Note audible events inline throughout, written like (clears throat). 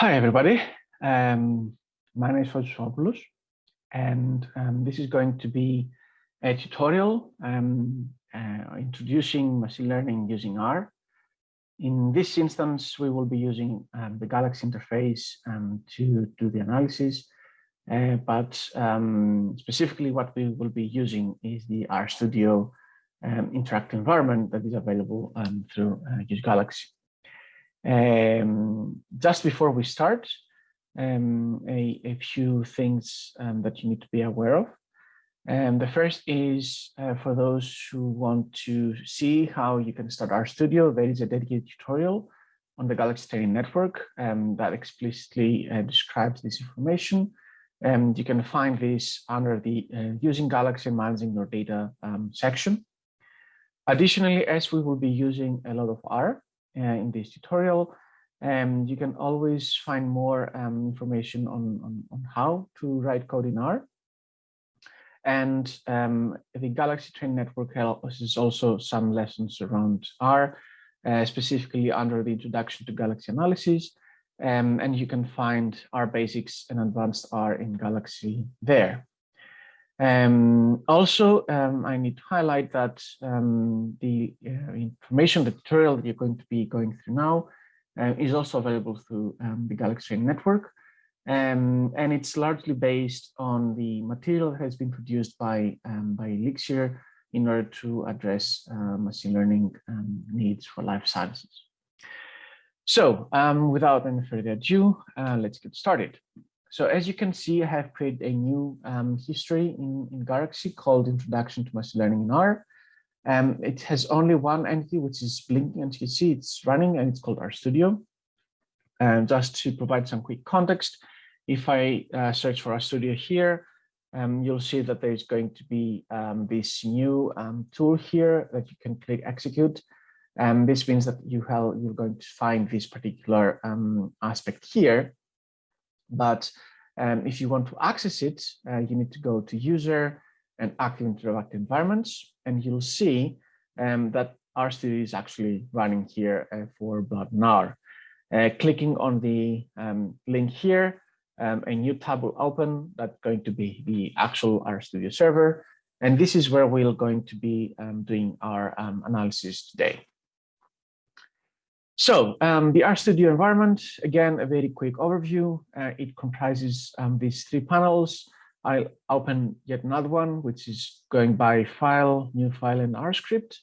Hi, everybody. Um, my name is Fotis and um, this is going to be a tutorial um, uh, introducing machine learning using R. In this instance, we will be using um, the Galaxy interface um, to do the analysis, uh, but um, specifically what we will be using is the RStudio interactive environment that is available through uh, Use Galaxy. Um, just before we start, um, a, a, few things um, that you need to be aware of. And the first is uh, for those who want to see how you can start RStudio, there is a dedicated tutorial on the Galaxy Training Network um, that explicitly uh, describes this information. And you can find this under the uh, using Galaxy managing your data um, section. Additionally, as we will be using a lot of R, in this tutorial. And you can always find more um, information on, on, on, how to write code in R. And um, the Galaxy Train Network has also some lessons around R, uh, specifically under the introduction to Galaxy Analysis. Um, and you can find R basics and advanced R in Galaxy there. Um, also, um, I need to highlight that um, the uh, information, the tutorial that you're going to be going through now uh, is also available through um, the Galaxy Network. Um, and it's largely based on the material that has been produced by, um, by Elixir in order to address uh, machine learning needs for life sciences. So without any further ado, uh, let's get started. So as you can see, I have created a new um, history in, in Galaxy called Introduction to Machine Learning in R. Um, it has only one entity, which is blinking, and you can see it's running, and it's called RStudio. And just to provide some quick context, if I uh, search for RStudio here, um, you'll see that there's going to be um, this new um, tool here that you can click execute. And this means that you have, you're going to find this particular um, aspect here. But um, if you want to access it, uh, you need to go to user and active interactive environments, and you'll see um, that RStudio is actually running here uh, for Blood and Uh, clicking on the um, link here, um, a new tab will open that's going to be the actual RStudio server. And this is where we're going to be um, doing our um, analysis today. So um, the RStudio environment, again, a very quick overview. Uh, it comprises um, these three panels. I'll open yet another one, which is going by file, new file, and RScript.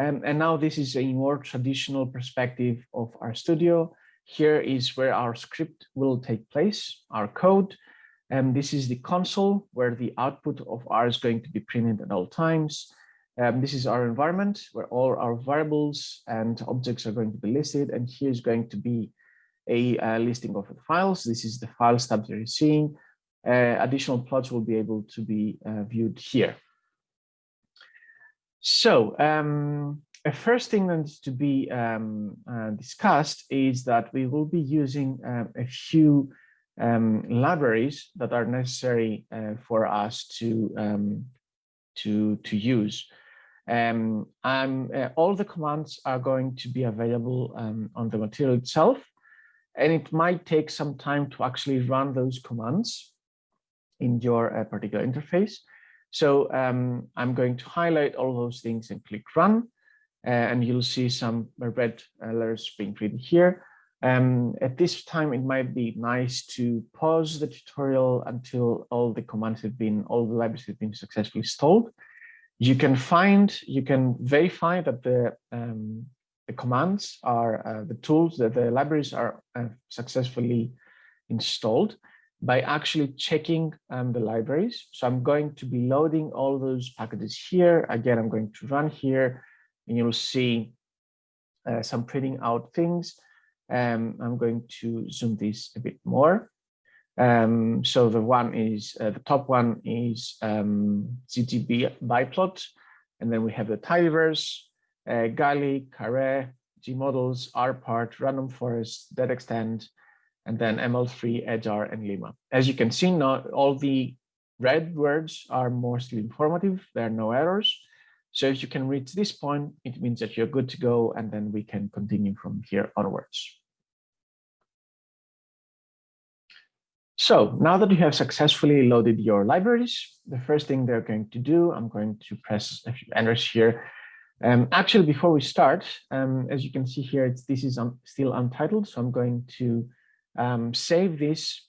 Um, and now this is a more traditional perspective of RStudio. Here is where our script will take place, our code. And this is the console where the output of R is going to be printed at all times. Um, this is our environment where all our variables and objects are going to be listed. And here's going to be a, a listing of the files. This is the files tab that you're seeing. Uh, additional plots will be able to be uh, viewed here. So um, a first thing that needs to be um, uh, discussed is that we will be using uh, a few um, libraries that are necessary uh, for us to um, to to use. Um, uh, all the commands are going to be available um, on the material itself, and it might take some time to actually run those commands in your uh, particular interface. So um, I'm going to highlight all those things and click run, uh, and you'll see some red uh, letters being printed here. Um, at this time, it might be nice to pause the tutorial until all the commands have been, all the libraries have been successfully installed you can find, you can verify that the, um, the commands are, uh, the tools, that the libraries are uh, successfully installed by actually checking um, the libraries. So I'm going to be loading all those packages here. Again, I'm going to run here and you'll see uh, some printing out things. Um, I'm going to zoom this a bit more. Um, so the one is, uh, the top one is um, biplot, and then we have the tidyverse, uh, Gali, Caret, Gmodels, RPart, Random Forest, dendextend, and then ML3, EdgeR, and limma. As you can see, not all the red words are mostly informative. There are no errors. So if you can reach this point, it means that you're good to go, and then we can continue from here onwards. So now that you have successfully loaded your libraries, the first thing they're going to do, I'm going to press a few enters here. Um, actually, before we start, um, as you can see here, this is un still untitled. So I'm going to um, save this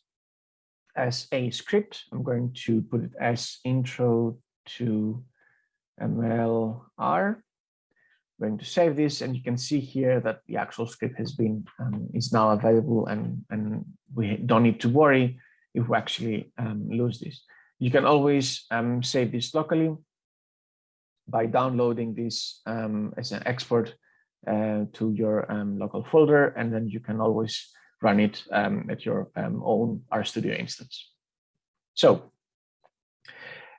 as a script. I'm going to put it as intro to MLR I'm going to save this and you can see here that the actual script has been um, is now available and and we don't need to worry if we actually um, lose this you can always um, save this locally by downloading this um, as an export uh, to your um, local folder and then you can always run it um, at your own RStudio instance so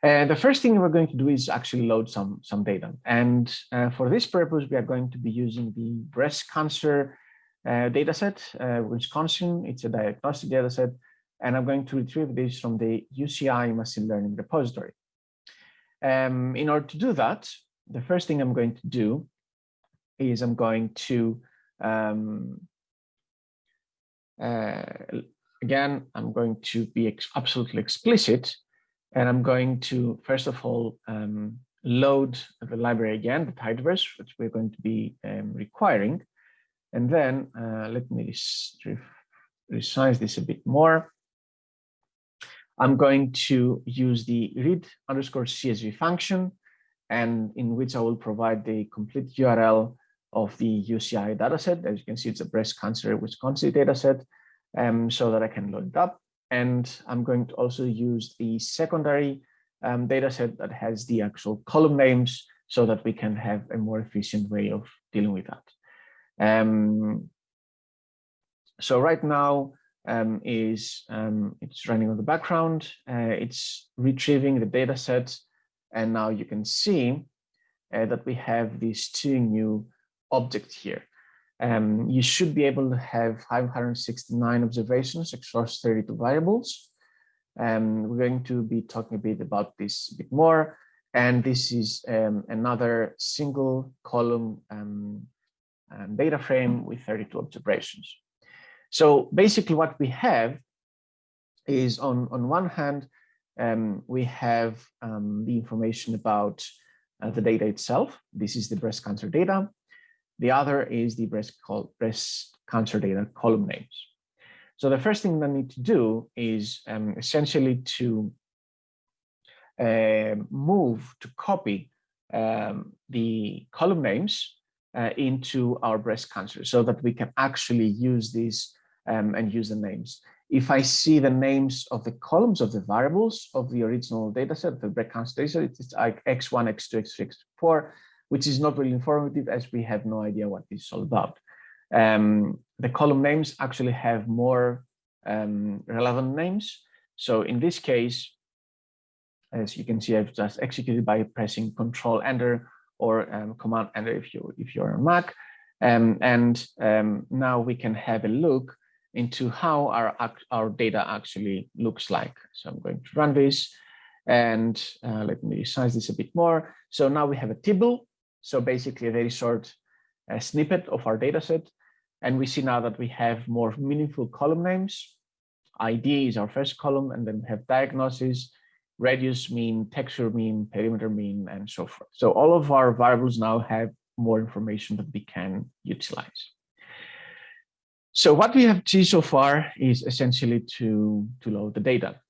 and the first thing we're going to do is actually load some, some data. And uh, for this purpose, we are going to be using the breast cancer uh, dataset, uh, Wisconsin. It's a diagnostic dataset. And I'm going to retrieve this from the UCI machine learning repository. Um, in order to do that, the first thing I'm going to do is I'm going to, um, uh, again, I'm going to be ex absolutely explicit and I'm going to, first of all, um, load the library again, the tidyverse, which we're going to be um, requiring. And then uh, let me resize this a bit more. I'm going to use the read underscore CSV function, and in which I will provide the complete URL of the UCI dataset. As you can see, it's a breast cancer Wisconsin dataset, um, so that I can load it up. And I'm going to also use the secondary um, data set that has the actual column names so that we can have a more efficient way of dealing with that. Um, so right now um, is um, it's running on the background. Uh, it's retrieving the data set. And now you can see uh, that we have these two new objects here um, you should be able to have 569 observations across 32 variables. Um, we're going to be talking a bit about this a bit more. And this is um, another single column um, um, data frame with 32 observations. So basically what we have is on, on one hand, um, we have the information about uh, the data itself. This is the breast cancer data. The other is the breast, breast cancer data column names. So the first thing I need to do is um, essentially to uh, move to copy um, the column names uh, into our breast cancer so that we can actually use these um, and use the names. If I see the names of the columns of the variables of the original data set, the breast cancer data set, it's like X1, X2, X3, X4, which is not really informative as we have no idea what this is all about. Um, the column names actually have more um, relevant names. So in this case, as you can see, I've just executed by pressing Control Enter or um, Command Enter if you if you're on Mac. Um, and um, now we can have a look into how our our data actually looks like. So I'm going to run this, and uh, let me resize this a bit more. So now we have a table so basically a very short uh, snippet of our data set. And we see now that we have more meaningful column names. ID is our first column, and then we have diagnosis, radius mean, texture mean, perimeter mean, and so forth. So all of our variables now have more information that we can utilize. So what we have seen so far is essentially to, to load the data.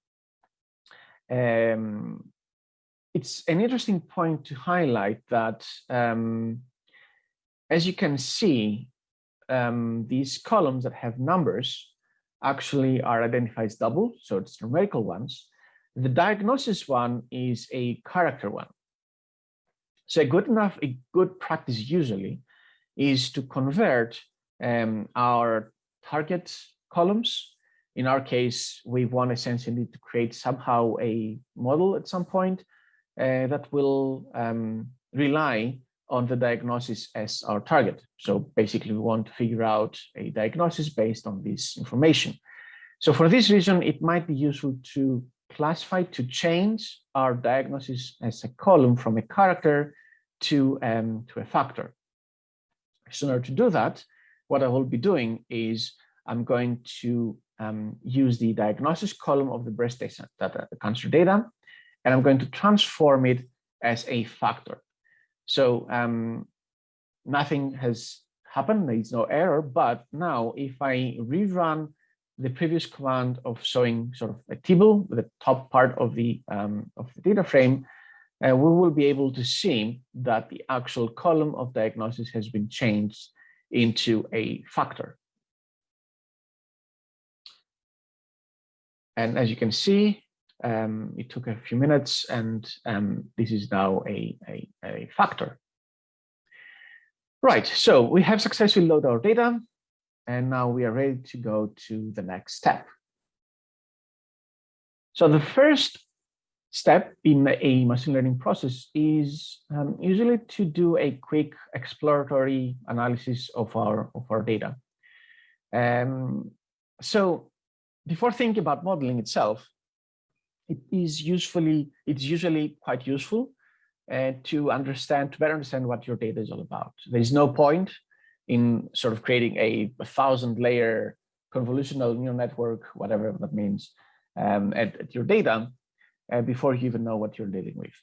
Um, it's an interesting point to highlight that, um, as you can see, um, these columns that have numbers actually are identified as double, so it's numerical ones. The diagnosis one is a character one. So a good enough, a good practice usually is to convert um, our target columns. In our case, we want essentially to create somehow a model at some point uh, that will um, rely on the diagnosis as our target. So basically, we want to figure out a diagnosis based on this information. So for this reason, it might be useful to classify, to change our diagnosis as a column from a character to, um, to a factor. So in order to do that, what I will be doing is I'm going to um, use the diagnosis column of the breast data, the cancer data, and I'm going to transform it as a factor. So um, nothing has happened, there is no error, but now if I rerun the previous command of showing sort of a table, the top part of the, um, of the data frame, uh, we will be able to see that the actual column of diagnosis has been changed into a factor. And as you can see, um, it took a few minutes and um, this is now a, a, a factor. Right, so we have successfully loaded our data and now we are ready to go to the next step. So the first step in a machine learning process is um, usually to do a quick exploratory analysis of our of our data. Um, so before thinking about modeling itself, it is usefully it's usually quite useful uh, to understand to better understand what your data is all about. There is no point in sort of creating a, a thousand layer convolutional neural network, whatever that means, um, at, at, your data uh, before you even know what you're dealing with.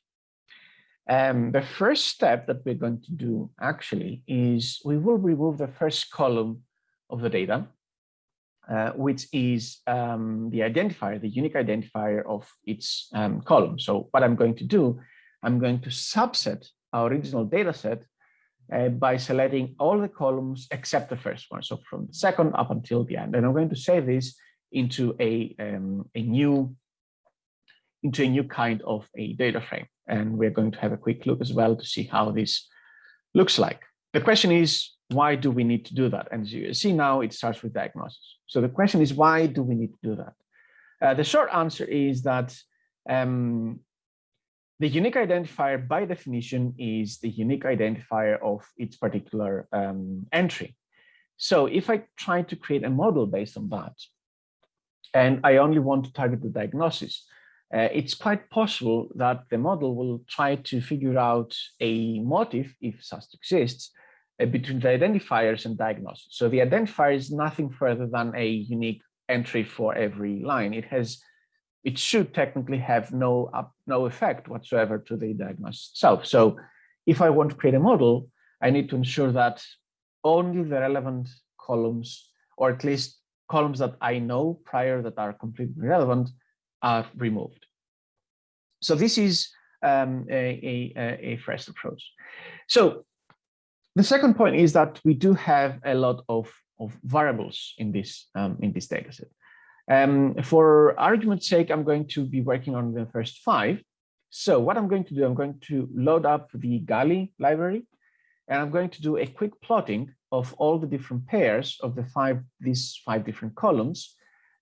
Um, the first step that we're going to do actually is we will remove the first column of the data, uh, which is um, the identifier, the unique identifier of its um, column. So what I'm going to do, I'm going to subset our original data set uh, by selecting all the columns except the first one. So from the second up until the end. And I'm going to save this into a, um, a new into a new kind of a data frame. And we're going to have a quick look as well to see how this looks like. The question is, why do we need to do that? And as you see now, it starts with diagnosis. So the question is, why do we need to do that? Uh, the short answer is that um, the unique identifier by definition is the unique identifier of its particular um, entry. So if I try to create a model based on that, and I only want to target the diagnosis, uh, it's quite possible that the model will try to figure out a motive, if such exists, uh, between the identifiers and diagnosis. So the identifier is nothing further than a unique entry for every line. It has, it should technically have no up, no effect whatsoever to the diagnosis itself. So if I want to create a model, I need to ensure that only the relevant columns, or at least columns that I know prior that are completely relevant, are removed. So this is um, a, a, a first approach. So the second point is that we do have a lot of, of variables in this, um, in this data dataset. Um, for argument's sake, I'm going to be working on the first five. So what I'm going to do, I'm going to load up the Gali library, and I'm going to do a quick plotting of all the different pairs of the five, these five different columns,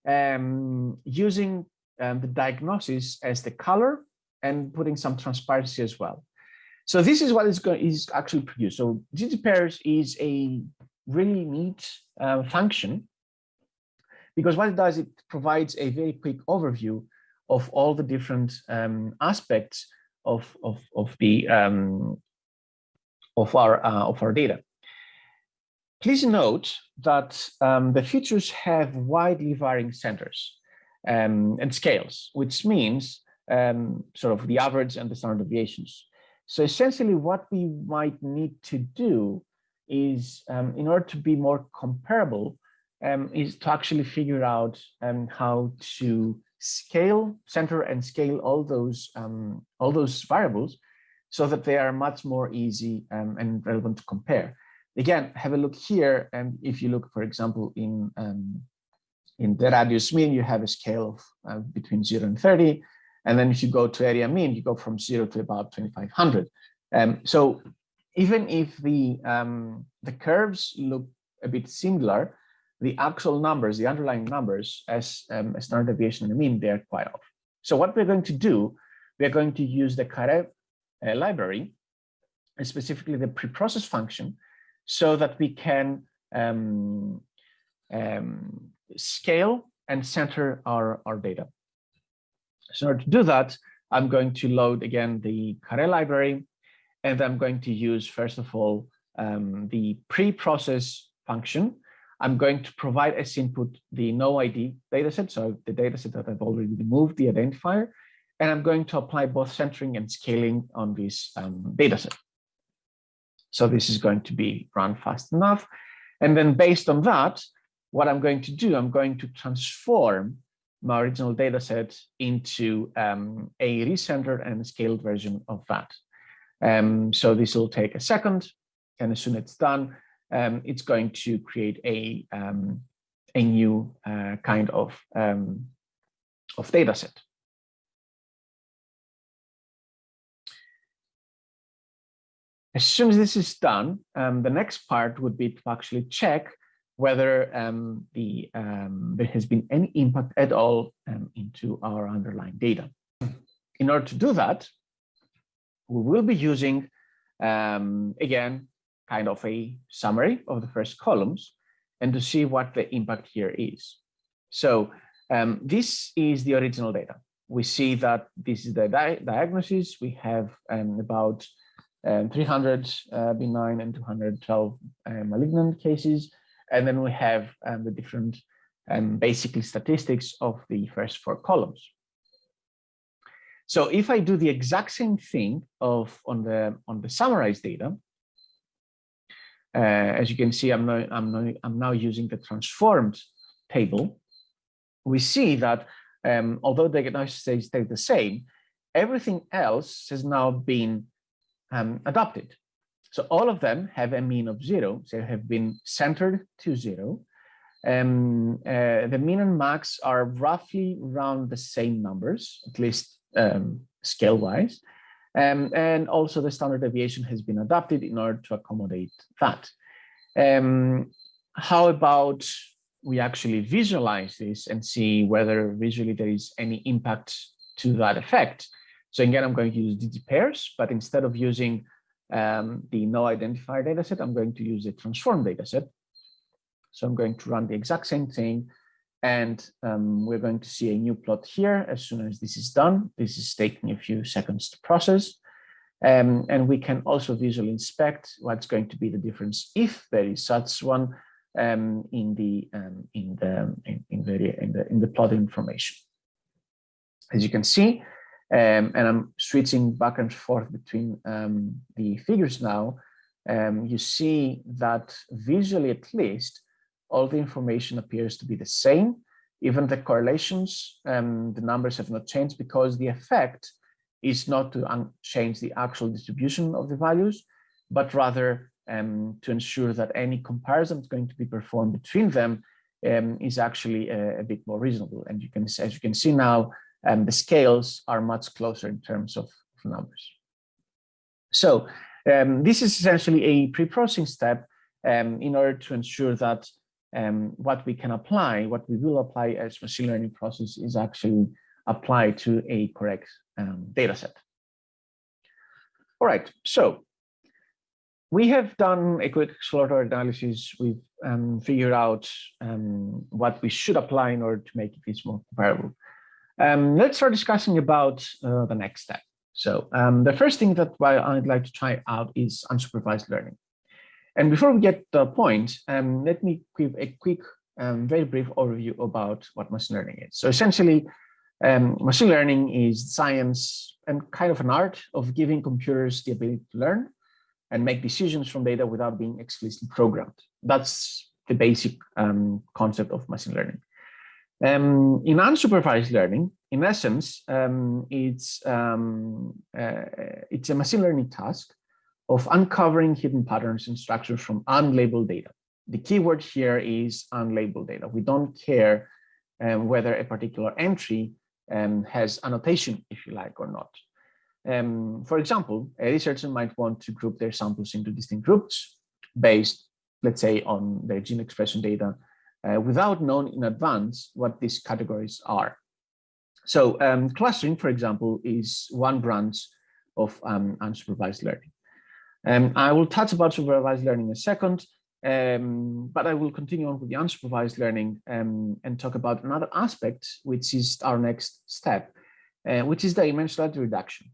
um, using um, the diagnosis as the color and putting some transparency as well. So this is what is going is actually produced. So ggpairs is a really neat uh, function because what it does, it provides a very quick overview of all the different um, aspects of of of the um, of our uh, of our data. Please note that um, the features have widely varying centers um, and scales, which means um, sort of the average and the standard deviations. So essentially what we might need to do is um, in order to be more comparable um, is to actually figure out um, how to scale, center and scale all those um, all those variables so that they are much more easy um, and relevant to compare. Again, have a look here. And if you look, for example, in in the radius mean, you have a scale of uh, between 0 and 30. And then if you go to area mean, you go from 0 to about 2500. Um, so even if the, um, the curves look a bit similar, the actual numbers, the underlying numbers as um, a standard deviation and a mean, they're quite off. So what we're going to do, we're going to use the Caret uh, library, and specifically the preprocess function, so that we can um, um, scale and center our, our data. So in order to do that, I'm going to load again the Caret library, and I'm going to use, first of all, um, the pre-process function. I'm going to provide as input the no ID dataset, so the dataset that I've already removed the identifier, and I'm going to apply both centering and scaling on this um, dataset. So this is going to be run fast enough. And then based on that, what I'm going to do, I'm going to transform my original data set into um, a recentered and scaled version of that. Um, so this will take a second, and as soon as it's done, um, it's going to create a, um, a new uh, kind of, um, of data set. As soon as this is done, um, the next part would be to actually check whether um, the, um, there has been any impact at all into our underlying data. In order to do that, we will be using, again, kind of a summary of the first columns and to see what the impact here is. So um, this is the original data. We see that this is the di diagnosis. We have about um, 300 uh, benign and 212 uh, malignant cases. And then we have um, the different um, basically statistics of the first four columns. So if I do the exact same thing of on the on the summarized data, as you can see, I'm now, I'm now I'm now using the transformed table. We see that um, although the diagnosis stay the same, everything else has now been um, adopted. So all of them have a mean of zero, they have been centered to zero. Um, uh, the mean and max are roughly around the same numbers, at least um, scale-wise. Um, and also the standard deviation has been adapted in order to accommodate that. Um, how about we actually visualize this and see whether visually there is any impact to that effect? So again, I'm going to use ggpairs, but instead of using um, the no identifier dataset, I'm going to use the transform dataset. So I'm going to run the exact same thing. And um, we're going to see a new plot here as soon as this is done. This is taking a few seconds to process. Um, and we can also visually inspect what's going to be the difference if there is such one um, in the um, in the in, in the in the in the plot information. As you can see, um, and I'm switching back and forth between um, the figures now, you see that visually at least, all the information appears to be the same. Even the correlations, um, the numbers have not changed because the effect is not to change the actual distribution of the values, but rather um, to ensure that any comparison is going to be performed between them um, is actually a, a, bit more reasonable. And you can, as you can see now, um, the scales are much closer in terms of, of numbers. So um, this is essentially a pre-processing step um, in order to ensure that um, what we can apply, what we will apply as machine learning process is actually applied to a correct um, data set. All right, so we have done a quick exploratory analysis. We've um, figured out um, what we should apply in order to make it more comparable. Um, let's start discussing about uh, the next step. So um, the first thing that I'd like to try out is unsupervised learning. And before we get to the point, um, let me give a quick, um, very brief overview about what machine learning is. So essentially, um, machine learning is science and kind of an art of giving computers the ability to learn and make decisions from data without being explicitly programmed. That's the basic um, concept of machine learning. Um, in unsupervised learning, in essence, um, it's, uh, it's a machine learning task of uncovering hidden patterns and structures from unlabeled data. The keyword here is unlabeled data. We don't care um, whether a particular entry um, has annotation, if you like, or not. Um, for example, a researcher might want to group their samples into distinct groups based, let's say, on their gene expression data uh, without knowing in advance what these categories are. So um, clustering, for example, is one branch of um, unsupervised learning. Um, I will touch about supervised learning in a second, um, but I will continue on with the unsupervised learning um, and talk about another aspect, which is our next step, uh, which is the dimensionality reduction.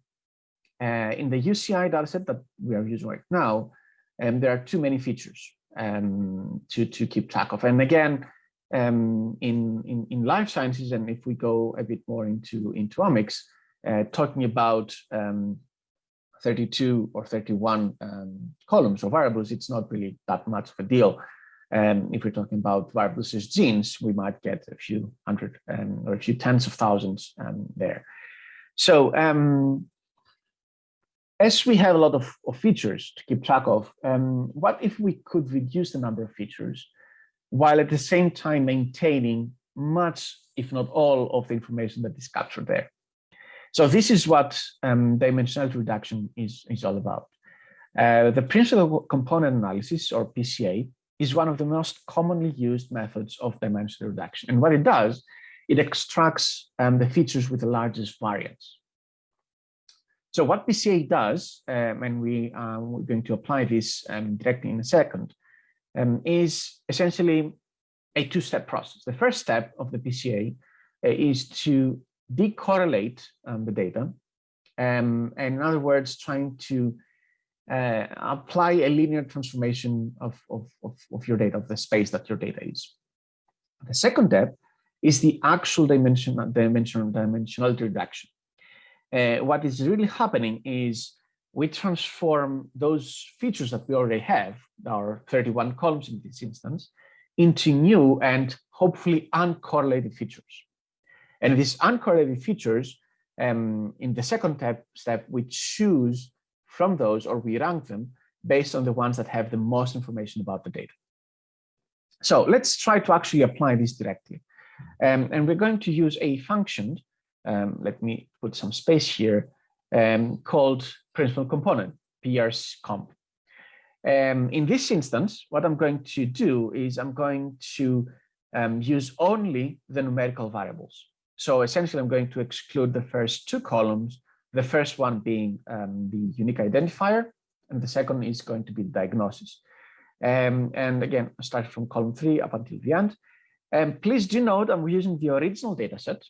Uh, in the UCI dataset that we are using right now, um, there are too many features. um, to, to keep track of. And again, um, in, in, in life sciences, and if we go a bit more into, into omics, uh, talking about um, 32 or 31 um, columns or variables, it's not really that much of a deal. And um, if we're talking about variables as genes, we might get a few hundred um, or a few tens of thousands um, there. So um, as we have a lot of, of features to keep track of, what if we could reduce the number of features while at the same time maintaining much, if not all, of the information that is captured there? So this is what um, dimensionality reduction is, is all about. Uh, the principal component analysis, or PCA, is one of the most commonly used methods of dimensional reduction. And what it does, it extracts um, the features with the largest variance. So what PCA does, um, and we are uh, going to apply this um, directly in a second, um, is essentially a two-step process. The first step of the PCA uh, is to decorrelate um, the data. Um, and in other words, trying to uh, apply a linear transformation of, of, of, of, your data, of the space that your data is. The second step is the actual dimension, dimension dimensionality reduction. Uh, what is really happening is we transform those features that we already have, our 31 columns in this instance, into new and hopefully uncorrelated features. And these uncorrelated features, um, in the second step, step, we choose from those or we rank them based on the ones that have the most information about the data. So let's try to actually apply this directly. Um, and we're going to use a function, um, let me put some space here, um, called principal component, prcomp. Um, in this instance, what I'm going to do is I'm going to um, use only the numerical variables. So essentially, I'm going to exclude the first two columns, the first one being um, the unique identifier, and the second is going to be diagnosis. Um, and again, I started from column three up until the end. And please do note I'm using the original dataset.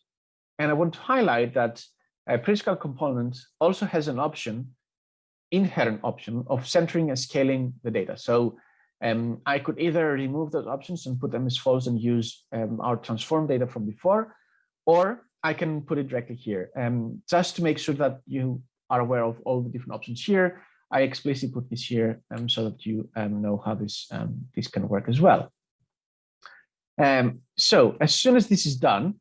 And I want to highlight that a principal component also has an option, inherent option of centering and scaling the data. So um, I could either remove those options and put them as false and use um, our transform data from before, or I can put it directly here. Um, just to make sure that you are aware of all the different options here, I explicitly put this here um, so that you um, know how this, um, this can work as well. Um, so as soon as this is done,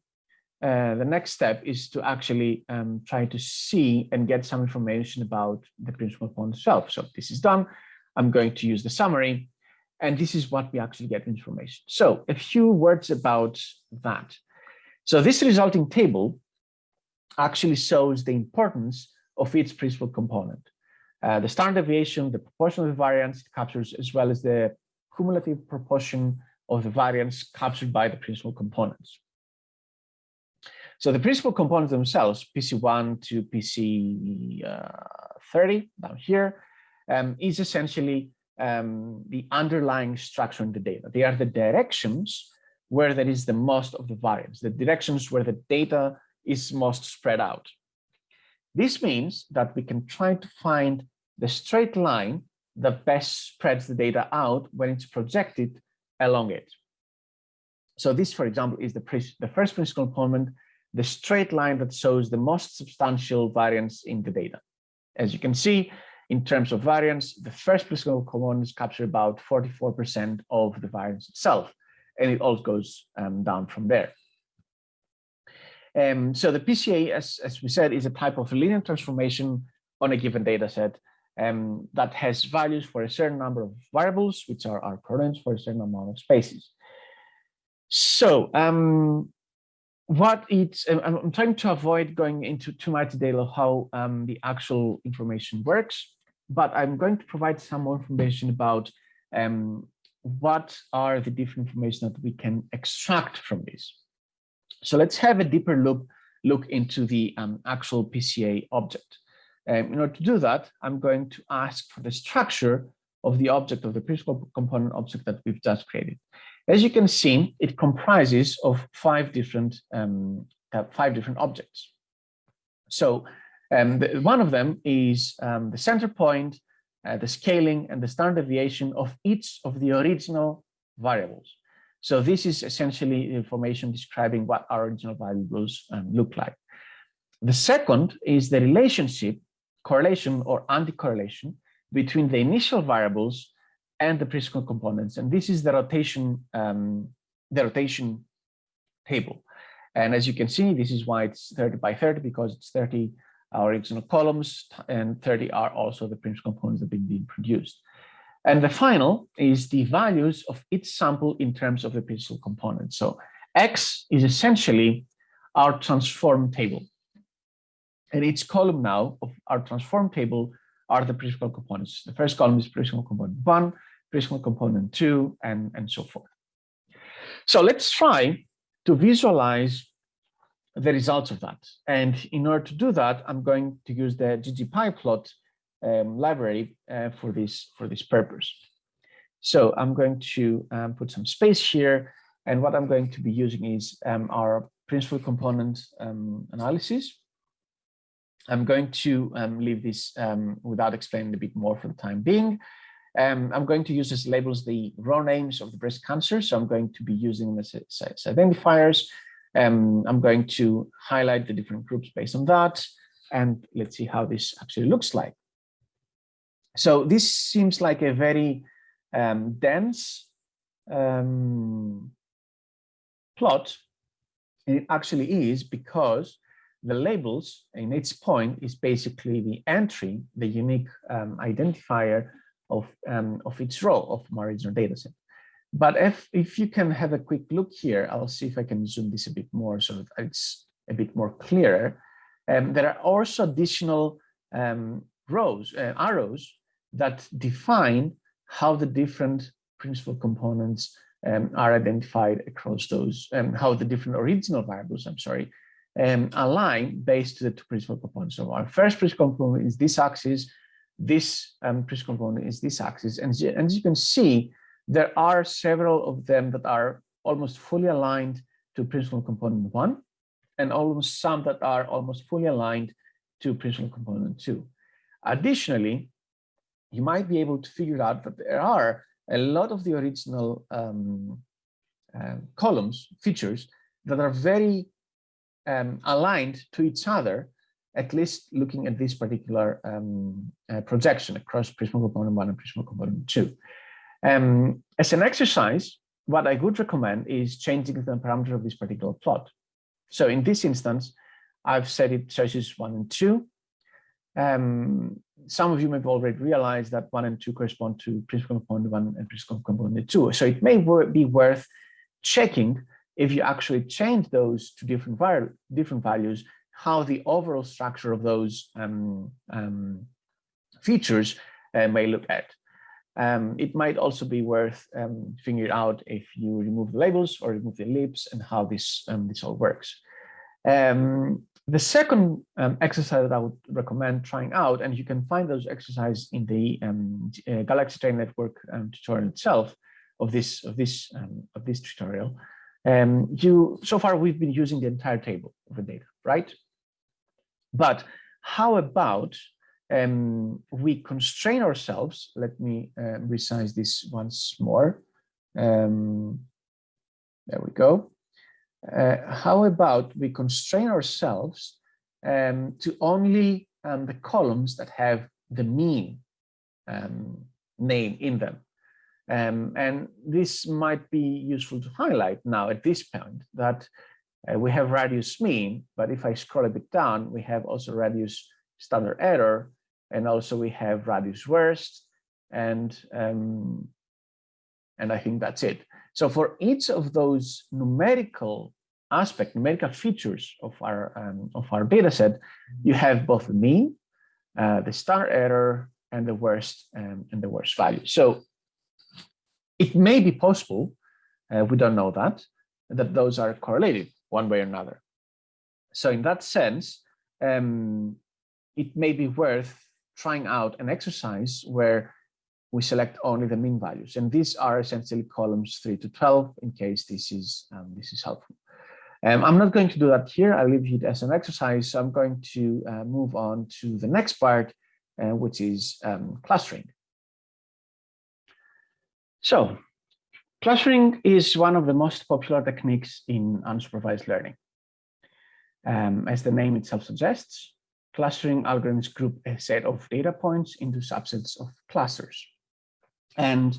uh, the next step is to actually um, try to see and get some information about the principal component itself. So this is done. I'm going to use the summary, and this is what we actually get information. So a few words about that. So this resulting table actually shows the importance of each principal component. Uh, the standard deviation, the proportion of the variance captures, as well as the cumulative proportion of the variance captured by the principal components. So the principal components themselves, PC1 to PC30 uh, down here, um, is essentially um, the underlying structure in the data. They are the directions where there is the most of the variance, the directions where the data is most spread out. This means that we can try to find the straight line that best spreads the data out when it's projected along it. So this, for example, is the, the first principal component, the straight line that shows the most substantial variance in the data. As you can see, in terms of variance, the first principal components capture about 44% of the variance itself and it all goes um, down from there. Um, so the PCA, as, as we said, is a type of linear transformation on a given data set um, that has values for a certain number of variables, which are our coordinates for a certain amount of spaces. So um, what it's, I'm trying to avoid going into too much detail of how um, the actual information works, but I'm going to provide some more information about um, what are the different information that we can extract from this. So let's have a deeper look, look into the um, actual PCA object. Um, in order to do that, I'm going to ask for the structure of the object of the principal component object that we've just created. As you can see, it comprises of five different um, uh, five different objects. So um, the, one of them is um, the center point, uh, the scaling and the standard deviation of each of the original variables. So this is essentially information describing what our original variables um, look like. The second is the relationship, correlation or anti-correlation between the initial variables and the principal components. And this is the rotation, um, the rotation table. And as you can see, this is why it's 30 by 30 because it's 30 original columns and 30 are also the principal components that have been produced. And the final is the values of each sample in terms of the principal component. So X is essentially our transform table. And each column now of our transform table are the principal components. The first column is principal component one, principal component two, and, and so forth. So let's try to visualize the results of that. And in order to do that, I'm going to use the ggplot um, library uh, for this for this purpose. So I'm going to um, put some space here. And what I'm going to be using is um, our principal component um, analysis. I'm going to um, leave this um, without explaining a bit more for the time being. I'm going to use as labels the raw names of the breast cancer. So I'm going to be using them as, as identifiers. I'm going to highlight the different groups based on that. And let's see how this actually looks like. So this seems like a very um, dense um, plot. And it actually is because the labels in its point is basically the entry, the unique um, identifier of, um, of its row of my original dataset. But if, if you can have a quick look here, I'll see if I can zoom this a bit more so that it's a bit more clearer. Um, there are also additional um, rows, uh, arrows that define how the different principal components um, are identified across those, um, how the different original variables, I'm sorry, um, align based to the two principal components. So our first principal component is this axis, this um, principal component is this axis. And, and as you can see, there are several of them that are almost fully aligned to principal component one, and almost some that are almost fully aligned to principal component two. Additionally, you might be able to figure out that there are a lot of the original um, uh, columns, features that are very um, aligned to each other, at least looking at this particular um, uh, projection across principal component one and principal component two. Um, as an exercise, what I would recommend is changing the parameter of this particular plot. So in this instance, I've set it choices one and two. Um, some of you may have already realized that one and two correspond to principal component one and principal component two. So it may be worth checking if you actually change those to different, different values, how the overall structure of those um, um, features uh, may look at. Um, it might also be worth um, figuring out if you remove the labels or remove the ellipse and how this, um, this all works. Um, the second um, exercise that I would recommend trying out, and you can find those exercises in the um, uh, Galaxy Train Network tutorial itself of this of this of this tutorial. You so far we've been using the entire table of the data, right? But how about um, we constrain ourselves? Let me uh, resize this once more. there we go. Uh, how about we constrain ourselves um, to only um, the columns that have the mean um, name in them. Um, and this might be useful to highlight now at this point that uh, we have radius mean, but if I scroll a bit down, we have also radius standard error, and also we have radius worst, and um, and I think that's it. So for each of those numerical aspect, numerical features of our um, of our data set, you have both the mean, uh, the star error, and the worst um, and the worst value. So it may be possible, uh, we don't know that, that those are correlated one way or another. So in that sense, um, it may be worth trying out an exercise where we select only the mean values. And these are essentially columns 3 to 12 in case this is, um, this is helpful. Um, I'm not going to do that here. I'll leave it as an exercise. So I'm going to uh, move on to the next part, uh, which is um, clustering. So clustering is one of the most popular techniques in unsupervised learning. Um, as the name itself suggests, clustering algorithms group a set of data points into subsets of clusters. And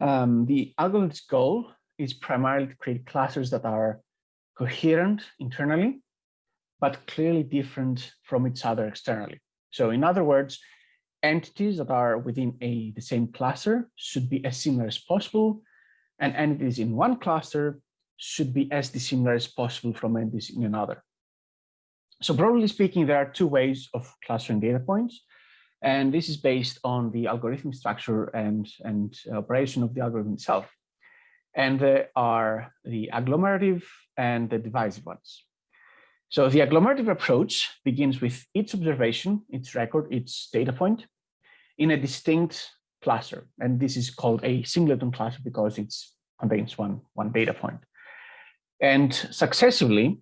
um, the algorithm's goal is primarily to create clusters that are coherent internally, but clearly different from each other externally. So in other words, entities that are within a the same cluster should be as similar as possible, and entities in one cluster should be as dissimilar as possible from entities in another. So broadly speaking, there are two ways of clustering data points. And this is based on the algorithmic structure and, and operation of the algorithm itself. And there are the agglomerative and the divisive ones. So the agglomerative approach begins with each observation, its record, its data point in a distinct cluster. And this is called a singleton cluster because it contains one, one data point. And successively,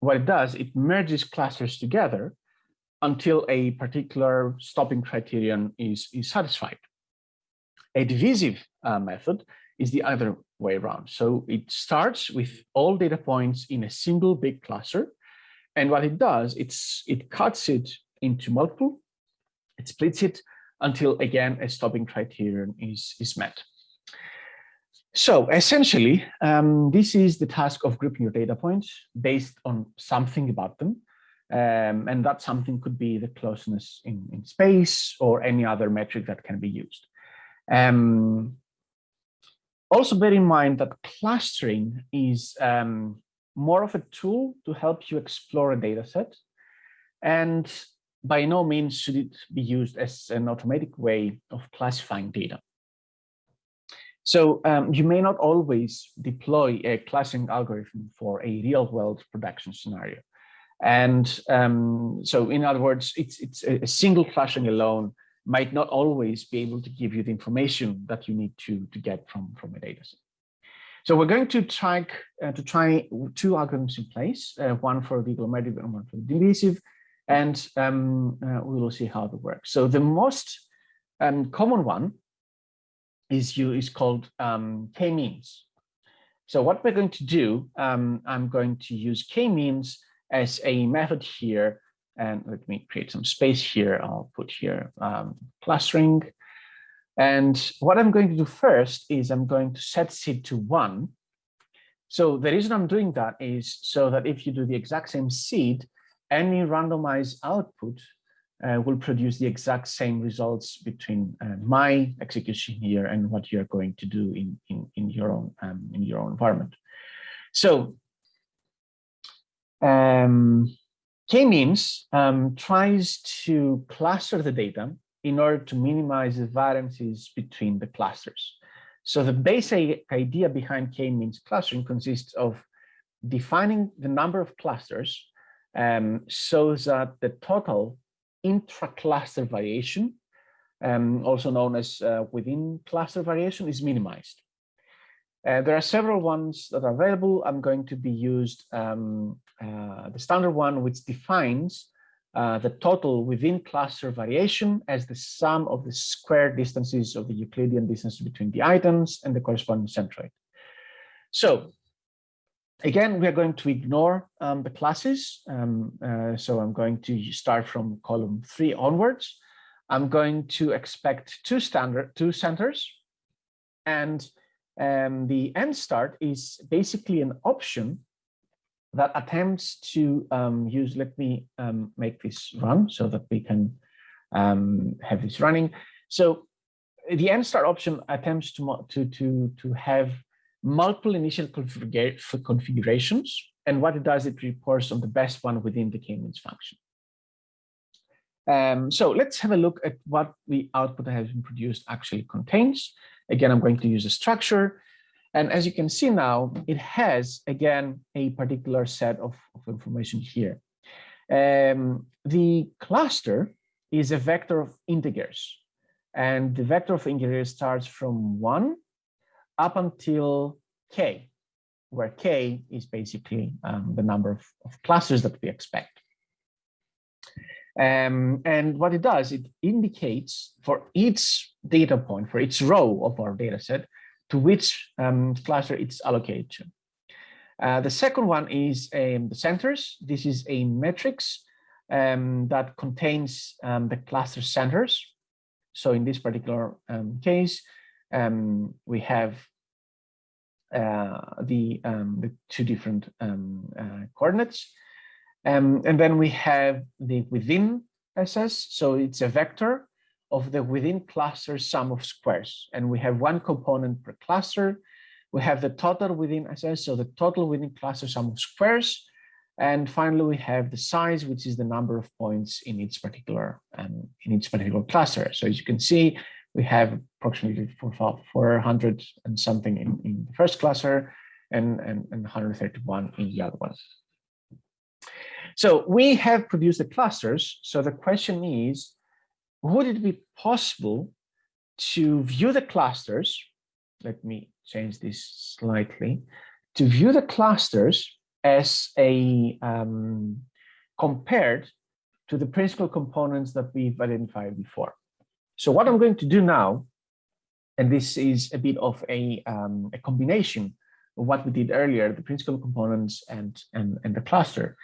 what it does, it merges clusters together until a particular stopping criterion is, is satisfied. A divisive uh, method is the other way around. So it starts with all data points in a single big cluster. And what it does, it's it cuts it into multiple, it splits it until again a stopping criterion is, is met. So essentially, um, this is the task of grouping your data points based on something about them. Um, and that something could be the closeness in, in space or any other metric that can be used. Um, also bear in mind that clustering is um, more of a tool to help you explore a data set. And by no means should it be used as an automatic way of classifying data. So um, you may not always deploy a clustering algorithm for a real world production scenario. And um, so in other words, it's, it's a single clustering alone might not always be able to give you the information that you need to, to get from, from a data set. So we're going to try uh, to try two algorithms in place, uh, one for the agglomerative and one for the divisive, and um, uh, we will see how that works. So the most um, common one is you is called um, k-means. So what we're going to do, um, I'm going to use k-means as a method here. And let me create some space here. I'll put here um, clustering. And what I'm going to do first is I'm going to set seed to one. So the reason I'm doing that is so that if you do the exact same seed, any randomized output uh, will produce the exact same results between uh, my execution here and what you're going to do in, in, in your own um, in your own environment. So um, K-means um, tries to cluster the data in order to minimize the variances between the clusters. So the basic idea behind K-means clustering consists of defining the number of clusters um, so that the total intra-cluster variation, um, also known as uh, within cluster variation, is minimized. Uh, there are several ones that are available. I'm going to be used um, uh, the standard one, which defines uh, the total within cluster variation as the sum of the square distances of the Euclidean distance between the items and the corresponding centroid. So again, we are going to ignore um, the classes. Um, uh, so I'm going to start from column three onwards. I'm going to expect two standard two centers and um, the nstart is basically an option that attempts to um, use, let me um, make this run so that we can um, have this running. So the nstart option attempts to, to, to, to have multiple initial configura configurations. And what it does, it reports on the best one within the k-means function. Um, so let's have a look at what the output that has been produced actually contains. Again, I'm going to use a structure. And as you can see now, it has, again, a particular set of, of information here. Um, the cluster is a vector of integers. And the vector of integers starts from 1 up until k, where k is basically um, the number of, of clusters that we expect. Um, and what it does, it indicates for each data point, for each row of our data set, to which um, cluster it's allocated to. Uh, the second one is um, the centers. This is a matrix um, that contains um, the cluster centers. So in this particular case, um, we have uh, the, the two different uh, coordinates. Um, and then we have the within SS, so it's a vector of the within cluster sum of squares. And we have one component per cluster. We have the total within SS, so the total within cluster sum of squares. And finally, we have the size, which is the number of points in each particular um, in each particular cluster. So as you can see, we have approximately 400 and something in, in the first cluster and, and, and 131 in the other one. So we have produced the clusters. So the question is, would it be possible to view the clusters? Let me change this slightly. To view the clusters as a um, compared to the principal components that we've identified before. So what I'm going to do now, and this is a bit of a, um, a combination of what we did earlier, the principal components and, and, and the cluster,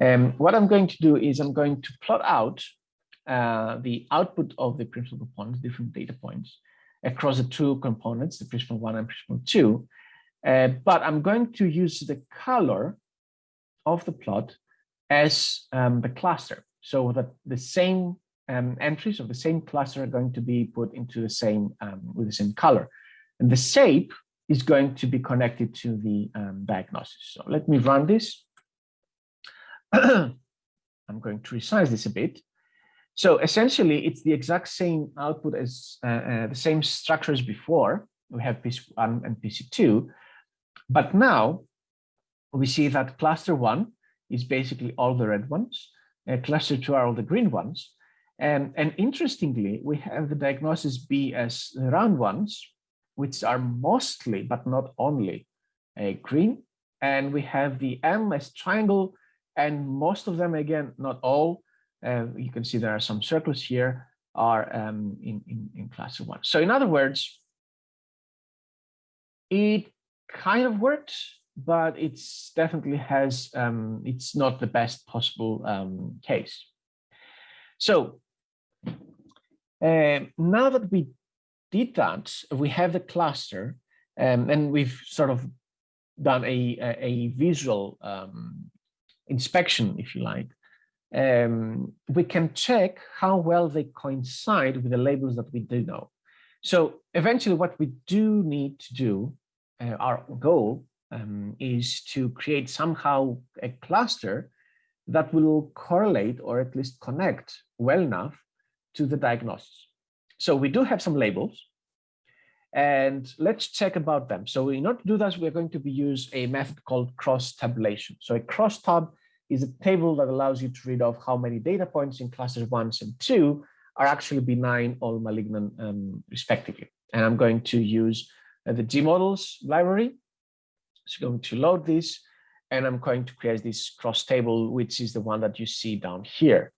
um, what I'm going to do is I'm going to plot out uh, the output of the principal components, different data points, across the two components, the principal one and principal two. Uh, but I'm going to use the color of the plot as um, the cluster, so that the same um, entries of the same cluster are going to be put into the same um, with the same color, and the shape is going to be connected to the um, diagnosis. So let me run this. (clears throat) I'm going to resize this a bit. So essentially, it's the exact same output as uh, uh, the same structure as before. We have PC1 and PC2, but now we see that cluster one is basically all the red ones, uh, cluster two are all the green ones. And, and interestingly, we have the diagnosis B as round ones, which are mostly, but not only, uh, green. And we have the M as triangle, and most of them, again, not all, uh, you can see there are some circles here, are um, in, in, in one. So in other words, it kind of works, but it's definitely has, um, it's not the best possible um, case. So uh, now that we did that, we have the cluster um, and we've sort of done a, a, a visual um, inspection, if you like, um, we can check how well they coincide with the labels that we do know. So eventually what we do need to do, uh, our goal um, is to create somehow a cluster that will correlate or at least connect well enough to the diagnosis. So we do have some labels and let's check about them. So in order to do that, we're going to be use a method called cross tabulation. So a cross tab is a table that allows you to read off how many data points in clusters one and two are actually benign or malignant um, respectively. And I'm going to use uh, the gmodels library. So I'm going to load this and I'm going to create this cross table, which is the one that you see down here.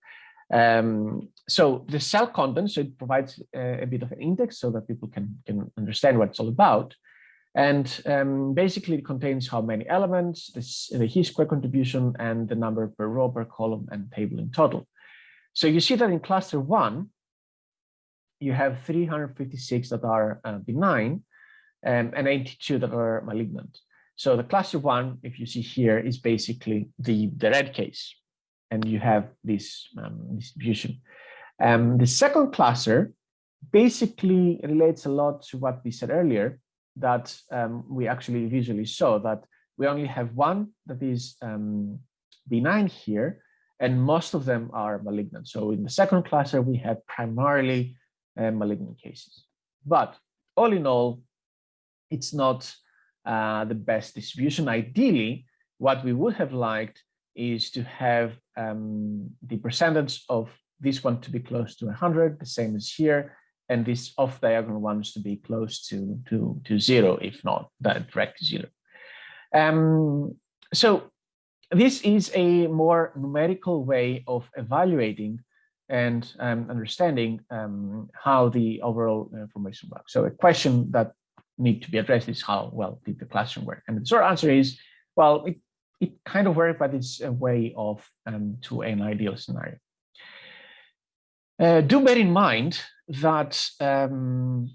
Um, so the cell content, so it provides a, a, bit of an index so that people can, can understand what it's all about. And um, basically it contains how many elements, this, the chi-square contribution, and the number per row, per column, and table in total. So you see that in cluster one, you have 356 that are uh, benign um, and 82 that are malignant. So the cluster one, if you see here, is basically the, the red case and you have this um, distribution. Um, the second cluster basically relates a lot to what we said earlier, that um, we actually visually saw that we only have one that is um, benign here, and most of them are malignant. So in the second cluster, we have primarily uh, malignant cases. But all in all, it's not uh, the best distribution. Ideally, what we would have liked is to have um, the percentage of this one to be close to 100, the same as here, and this off diagonal ones to be close to, to, to zero, if not direct zero. Um, so this is a more numerical way of evaluating and um, understanding um, how the overall information works. So a question that need to be addressed is how well did the classroom work? And the short answer is, well, it, it kind of worked, but it's a way of um, to an ideal scenario. Uh, do bear in mind that um,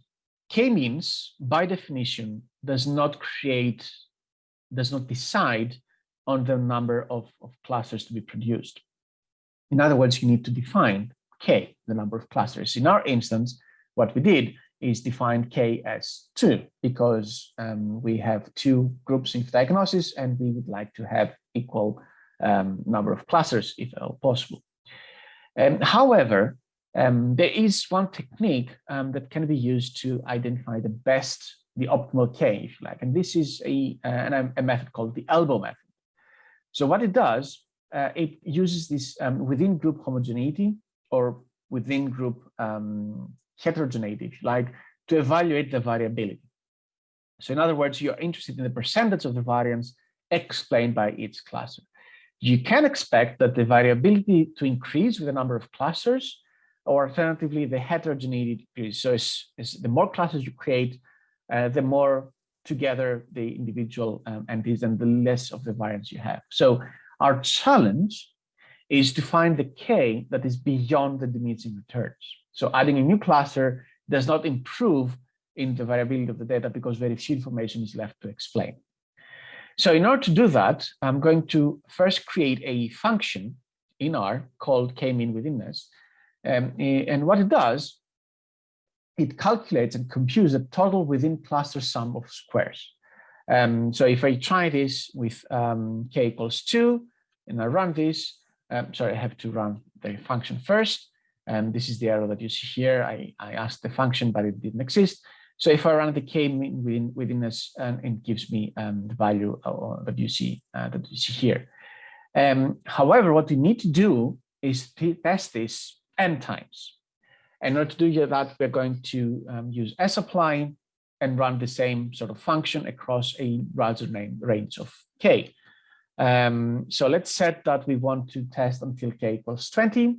k-means, by definition, does not create, does not decide on the number of, of clusters to be produced. In other words, you need to define k, the number of clusters. In our instance, what we did is define k as 2 because um, we have two groups in diagnosis and we would like to have equal um, number of clusters if possible. Um, however, um, there is one technique um, that can be used to identify the best, the optimal k, if you like, and this is a, uh, a method called the elbow method. So what it does, uh, it uses this um, within group homogeneity or within group um, heterogeneity, if you like, to evaluate the variability. So in other words, you're interested in the percentage of the variance explained by each cluster. You can expect that the variability to increase with the number of clusters, or alternatively, the heterogeneity increases. So it's, it's the more clusters you create, uh, the more together the individual um, entities and the less of the variance you have. So our challenge is to find the K that is beyond the diminishing returns. So adding a new cluster does not improve in the variability of the data because very few information is left to explain. So in order to do that, I'm going to first create a function in R called k-mean withinness. Um, and what it does, it calculates and computes the total within cluster sum of squares. Um, so if I try this with um, k equals 2, and I run this, um, sorry, I have to run the function first. And this is the error that you see here. I, I asked the function, but it didn't exist. So if I run the k within within this, and it gives me um, the value uh, that you see uh, that you see here. Um, however, what we need to do is test this n times. In order to do that, we're going to um, use sapply and run the same sort of function across a browser name range of k. Um, so let's set that we want to test until k equals 20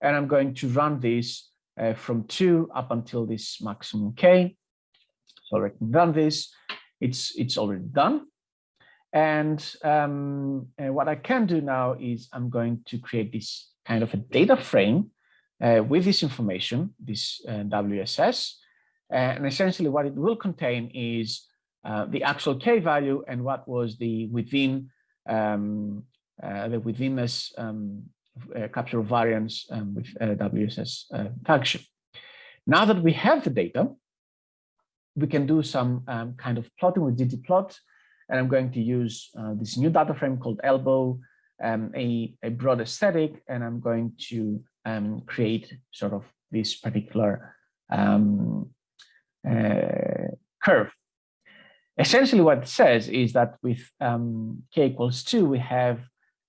and I'm going to run this uh, from 2 up until this maximum k. So I can run this. It's, it's already done. And, um, and what I can do now is I'm going to create this kind of a data frame uh, with this information, this uh, WSS. And essentially what it will contain is uh, the actual K value and what was the within um, uh, the withinness um, uh, capture variance um, with WSS uh, function. Now that we have the data, we can do some um, kind of plotting with ggplot, and I'm going to use uh, this new data frame called elbow, um, a, a broad aesthetic, and I'm going to um, create sort of this particular um, uh, curve. Essentially what it says is that with um, k equals 2, we have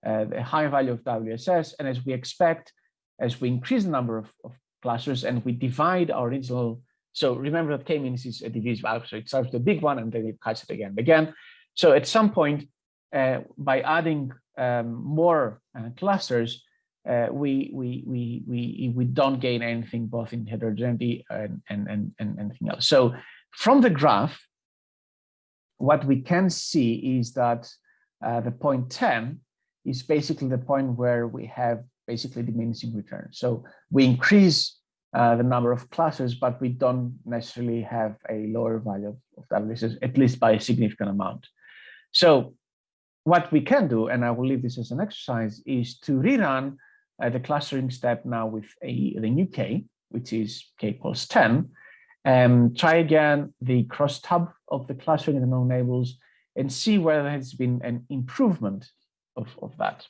uh, a higher value of WSS. And as we expect, as we increase the number of, of clusters and we divide our original, so remember that k-means is a divisible, so it starts with a big one and then it cuts it again and again. So at some point, uh, by adding um, more uh, clusters, uh, we, we, we, we, we don't gain anything both in heterogeneity and, and, and, and anything else. So from the graph, what we can see is that uh, the point 10 is basically the point where we have basically diminishing returns. So we increase uh, the number of clusters, but we don't necessarily have a lower value of, of WSS, at least by a significant amount. So what we can do, and I will leave this as an exercise, is to rerun uh, the clustering step now with a the new k, which is k equals 10, and try again the cross tab of the clustering and the known labels and see whether there has been an improvement of, of that.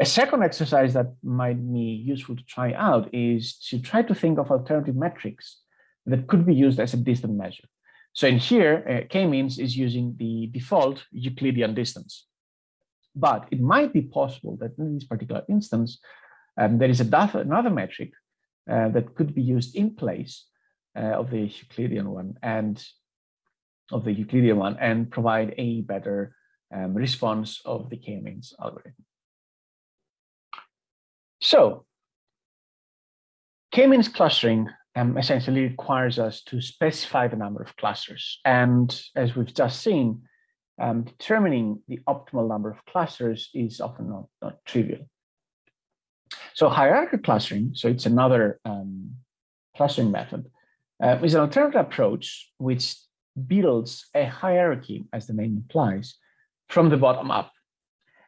A second exercise that might be useful to try out is to try to think of alternative metrics that could be used as a distance measure. So in here, uh, k-means is using the default Euclidean distance. But it might be possible that in this particular instance, um, there is another metric uh, that could be used in place uh, of the Euclidean one and of the Euclidean one and provide a better um, response of the k-means algorithm. So K-means clustering um, essentially requires us to specify the number of clusters. And as we've just seen, um, determining the optimal number of clusters is often not, not trivial. So hierarchical clustering, so it's another um, clustering method, uh, is an alternative approach which builds a hierarchy, as the name implies, from the bottom up.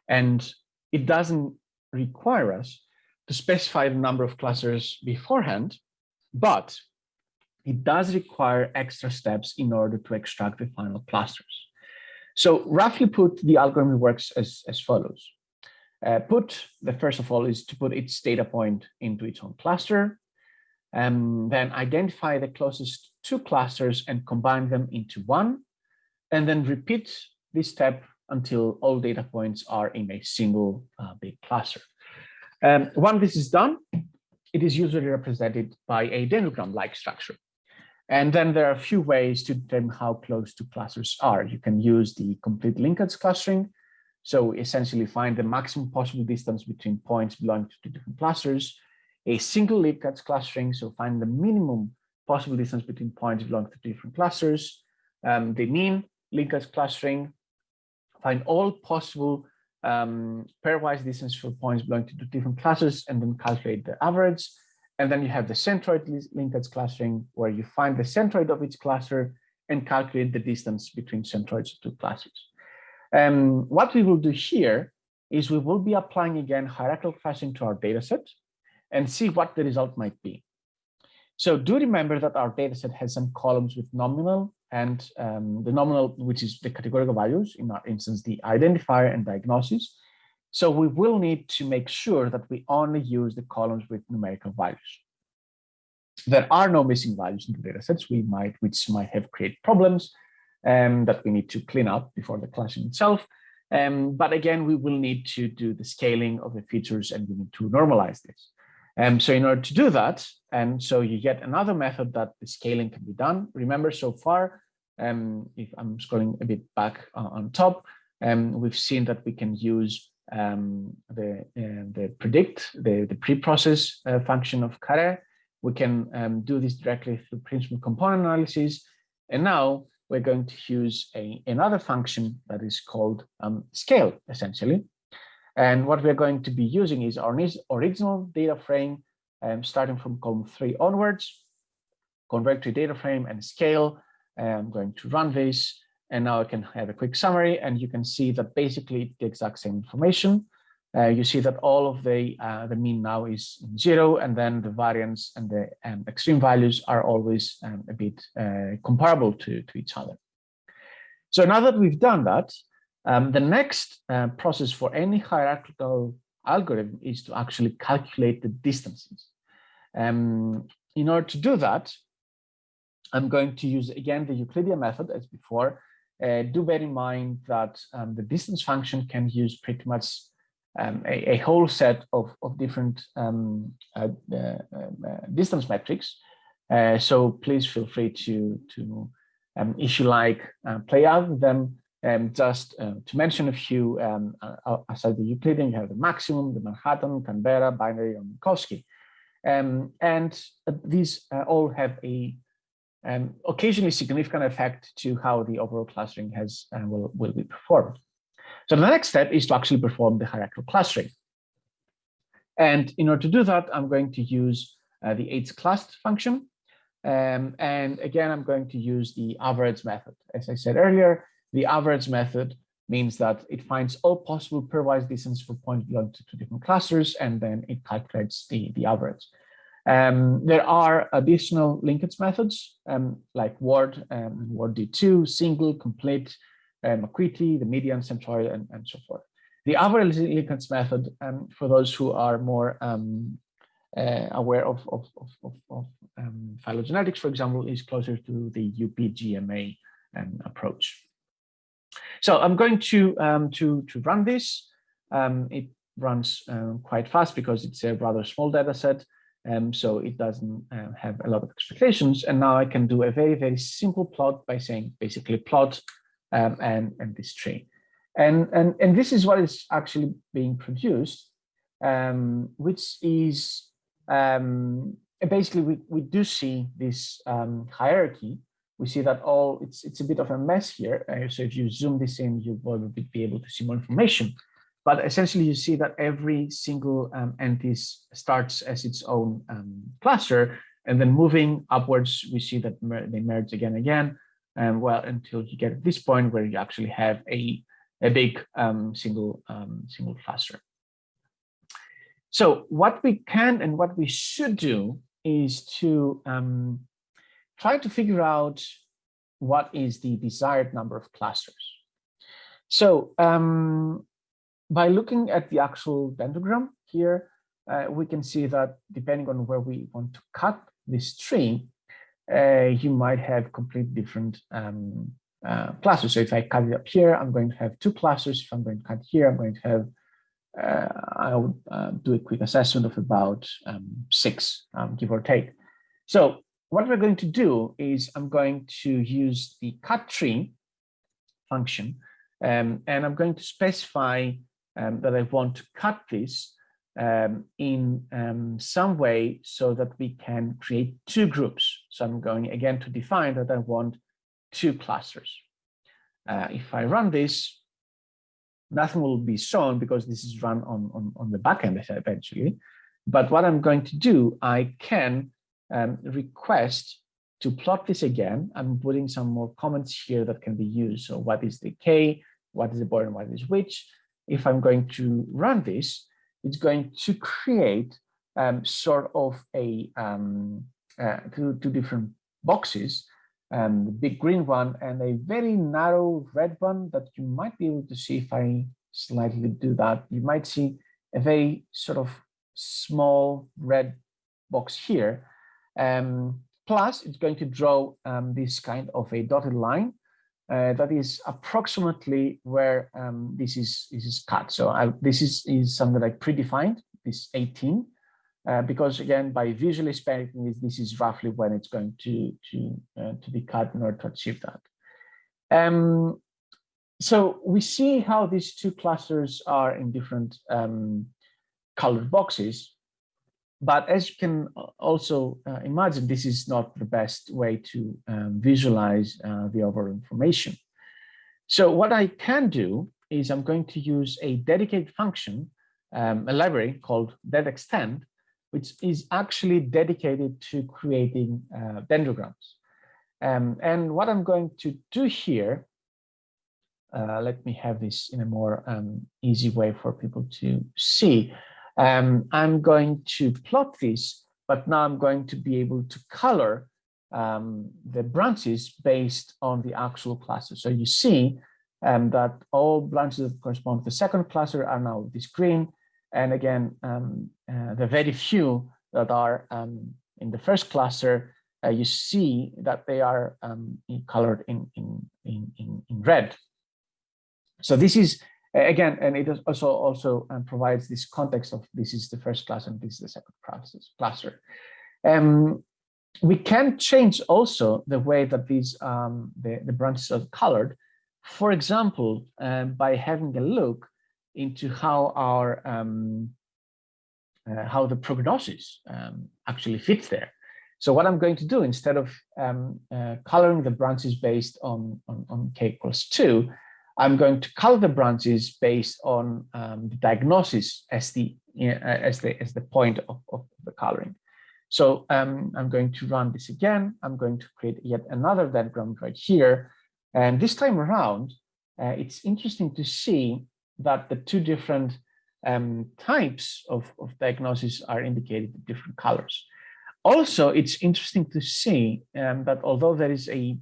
And it doesn't require us to specify the number of clusters beforehand, but it does require extra steps in order to extract the final clusters. So roughly put, the algorithm works as, as follows. Uh, put, the first of all, is to put its data point into its own cluster, and then identify the closest two clusters and combine them into one, and then repeat this step until all data points are in a single uh, big cluster. Um, when this is done, it is usually represented by a dendrogram-like structure. And then there are a few ways to determine how close two clusters are. You can use the complete linkage clustering. So essentially find the maximum possible distance between points belonging to two different clusters. A single linkage clustering, so find the minimum possible distance between points belonging to different clusters. Um, the mean linkage clustering, find all possible um, pairwise distance for points belonging to different clusters and then calculate the average. And then you have the centroid linkage clustering where you find the centroid of each cluster and calculate the distance between centroids of two clusters. Um, what we will do here is we will be applying again hierarchical clustering to our data set and see what the result might be. So do remember that our data set has some columns with nominal and um, the nominal, which is the categorical values, in our instance, the identifier and diagnosis. So we will need to make sure that we only use the columns with numerical values. There are no missing values in the data sets we might, which might have created problems um, that we need to clean up before the classing itself. Um, but again, we will need to do the scaling of the features and we need to normalize this. Um, so in order to do that, and so you get another method that the scaling can be done. Remember so far, um, if I'm scrolling a bit back uh, on top, um, we've seen that we can use um, the, uh, the predict, the, the pre-process uh, function of Caret. We can um, do this directly through principal component analysis. And now we're going to use a, another function that is called um, scale, essentially. And what we're going to be using is our original data frame, um, starting from column three onwards, convert to data frame and scale. I'm going to run this. And now I can have a quick summary and you can see that basically the exact same information. Uh, you see that all of the uh, the mean now is zero, and then the variance and the um, extreme values are always um, a bit uh, comparable to, to each other. So now that we've done that, um, the next uh, process for any hierarchical algorithm is to actually calculate the distances. Um, in order to do that, I'm going to use again the Euclidean method as before, uh, do bear in mind that um, the distance function can use pretty much um, a, a, whole set of, of different um, uh, uh, um, uh distance metrics. Uh, so please feel free to, to um, if you like, play out with them. And just to mention a few, um, aside the Euclidean, you have the maximum, the Manhattan, Canberra, binary, and Minkowski. and these all have a and occasionally significant effect to how the overall clustering has uh, will, will be performed. So the next step is to actually perform the hierarchical clustering. And in order to do that, I'm going to use uh, the hclust function. Um, and again, I'm going to use the average method. As I said earlier, the average method means that it finds all possible pairwise distance for points belonging to two different clusters, and then it calculates the, the average. Um, there are additional linkage methods um, like word, um, Ward D2, single, complete, um, McQuitty, the median, centroid, and, and so forth. The average linkage method, um, for those who are more um, uh, aware of, of, of, of, of um, phylogenetics, for example, is closer to the UPGMA approach. So I'm going to, to, to run this. it runs quite fast because it's a rather small data set. Um, so it doesn't uh, have a lot of expectations. And now I can do a very, very simple plot by saying basically plot um, and, and this tree. And, and, and this is what is actually being produced, um, which is um, basically, we, we do see this um, hierarchy. We see that all, it's, it's a bit of a mess here. Uh, so if you zoom this in, you will be able to see more information. But essentially, you see that every single um, entity starts as its own um, cluster, and then moving upwards, we see that mer they merge again and again, and well, until you get to this point where you actually have a, a big um, single, um, single cluster. So what we can and what we should do is to um, try to figure out what is the desired number of clusters. So um, by looking at the actual dendrogram here, uh, we can see that depending on where we want to cut this tree, uh, you might have complete different um, uh, clusters. So if I cut it up here, I'm going to have two clusters. If I'm going to cut here, I'm going to have, uh, I will uh, do a quick assessment of about um, six, um, give or take. So what we're going to do is I'm going to use the cut tree function, um, and I'm going to specify um, that I want to cut this um, in um, some way so that we can create two groups. So I'm going again to define that I want two clusters. Uh, if I run this, nothing will be shown because this is run on, on, on the backend eventually. But what I'm going to do, I can um, request to plot this again. I'm putting some more comments here that can be used. So what is the K, what is the border, what is which? If I'm going to run this, it's going to create um, sort of a um, uh, two, two different boxes, um, the big green one and a very narrow red one that you might be able to see if I slightly do that. You might see a very sort of small red box here. Um, plus, it's going to draw um, this kind of a dotted line uh, that is approximately where um, this is this is cut. So I, this is is something like predefined, this 18, uh, because again, by visually speculating this, this is roughly when it's going to to uh, to be cut in order to achieve that. Um, so we see how these two clusters are in different um, colored boxes. But as you can also uh, imagine, this is not the best way to um, visualize uh, the overall information. So what I can do is I'm going to use a dedicated function, um, a library called dendextend, which is actually dedicated to creating uh, dendrograms. Um, and what I'm going to do here, uh, let me have this in a more um, easy way for people to see. Um, I'm going to plot this, but now I'm going to be able to color um, the branches based on the actual cluster. So you see um, that all branches that correspond to the second cluster are now this green. And again, um, uh, the very few that are um, in the first cluster, uh, you see that they are um, colored in, in, in, in, red. So this is again, and it also also um, provides this context of this is the first class and this is the second cluster. Um, we can change also the way that these um, the, the branches are colored. For example, um, by having a look into how our um, uh, how the prognosis um, actually fits there. So what I'm going to do instead of uh, coloring the branches based on, on, on k equals two, I'm going to color the branches based on um, the diagnosis as the uh, as the as the point of, of the coloring. So um, I'm going to run this again. I'm going to create yet another diagram right here. And this time around, uh, it's interesting to see that the two different um, types of, of diagnosis are indicated in different colors. Also, it's interesting to see um, that although there is a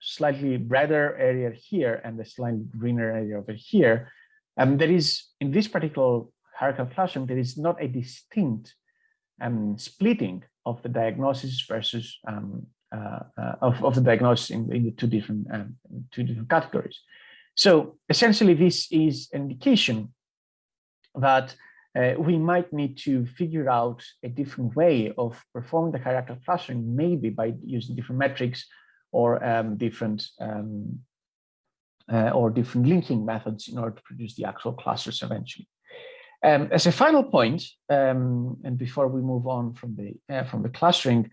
slightly redder area here and the slightly greener area over here, um, there is, in this particular hierarchical classroom, there is not a distinct um, splitting of the diagnosis versus um, uh, uh, of, of the diagnosis in, in the two different um, two different categories. So essentially, this is an indication that uh, we might need to figure out a different way of performing the hierarchical clustering, maybe by using different metrics or um, different um, uh, or different linking methods in order to produce the actual clusters eventually. Um, as a final point, um, and before we move on from the uh, from the clustering,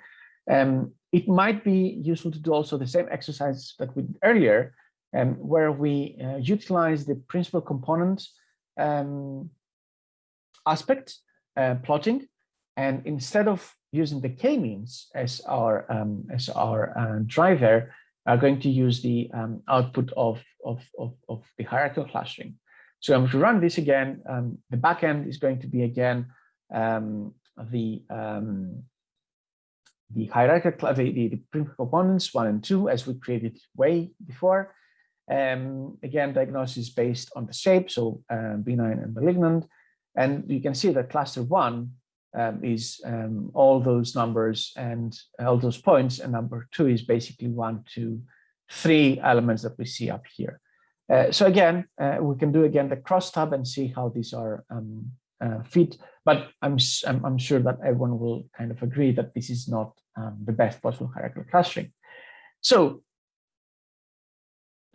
um, it might be useful to do also the same exercise that we did earlier, um, where we uh, utilize the principal component aspect, uh, plotting, and instead of using the k-means as our um, as our uh, driver, are going to use the um, output of, of, of, of, the hierarchical clustering. So going to run this again. Um, the backend is going to be again um, the um, the hierarchical the, the, the components one and two as we created way before. Um, again, diagnosis based on the shape, so um, benign and malignant. And you can see that cluster one um, is um, all those numbers and all those points, and number two is basically one, two, three elements that we see up here. Uh, so again, uh, we can do again the cross tab and see how these are um, uh, fit, but I'm, I'm, I'm sure that everyone will kind of agree that this is not um, the best possible hierarchical clustering. So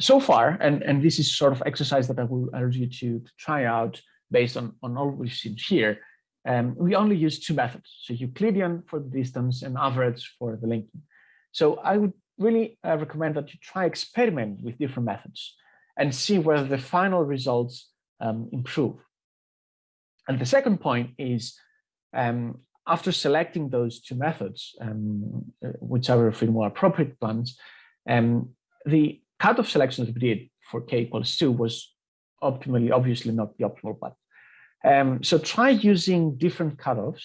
so far, and, and this is sort of exercise that I will urge you to, to try out based on, on all we've seen here, um, we only use two methods. So Euclidean for the distance and average for the linking. So I would really uh, recommend that you try experiment with different methods and see whether the final results um, improve. And the second point is um, after selecting those two methods, um, uh, which are the more appropriate ones, um, the cutoff selection that we did for k equals 2 was optimally, obviously not the optimal one. Um, so try using different cutoffs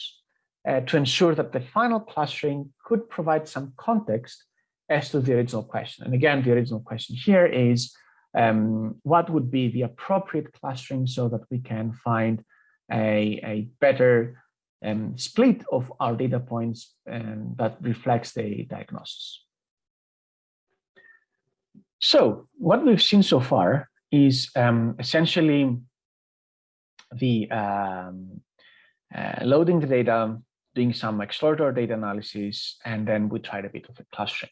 uh, to ensure that the final clustering could provide some context as to the original question. And again, the original question here is um, what would be the appropriate clustering so that we can find a, a better um, split of our data points um, that reflects the diagnosis. So what we've seen so far is um, essentially the um, uh, loading the data, doing some exploratory data analysis, and then we tried a bit of a clustering.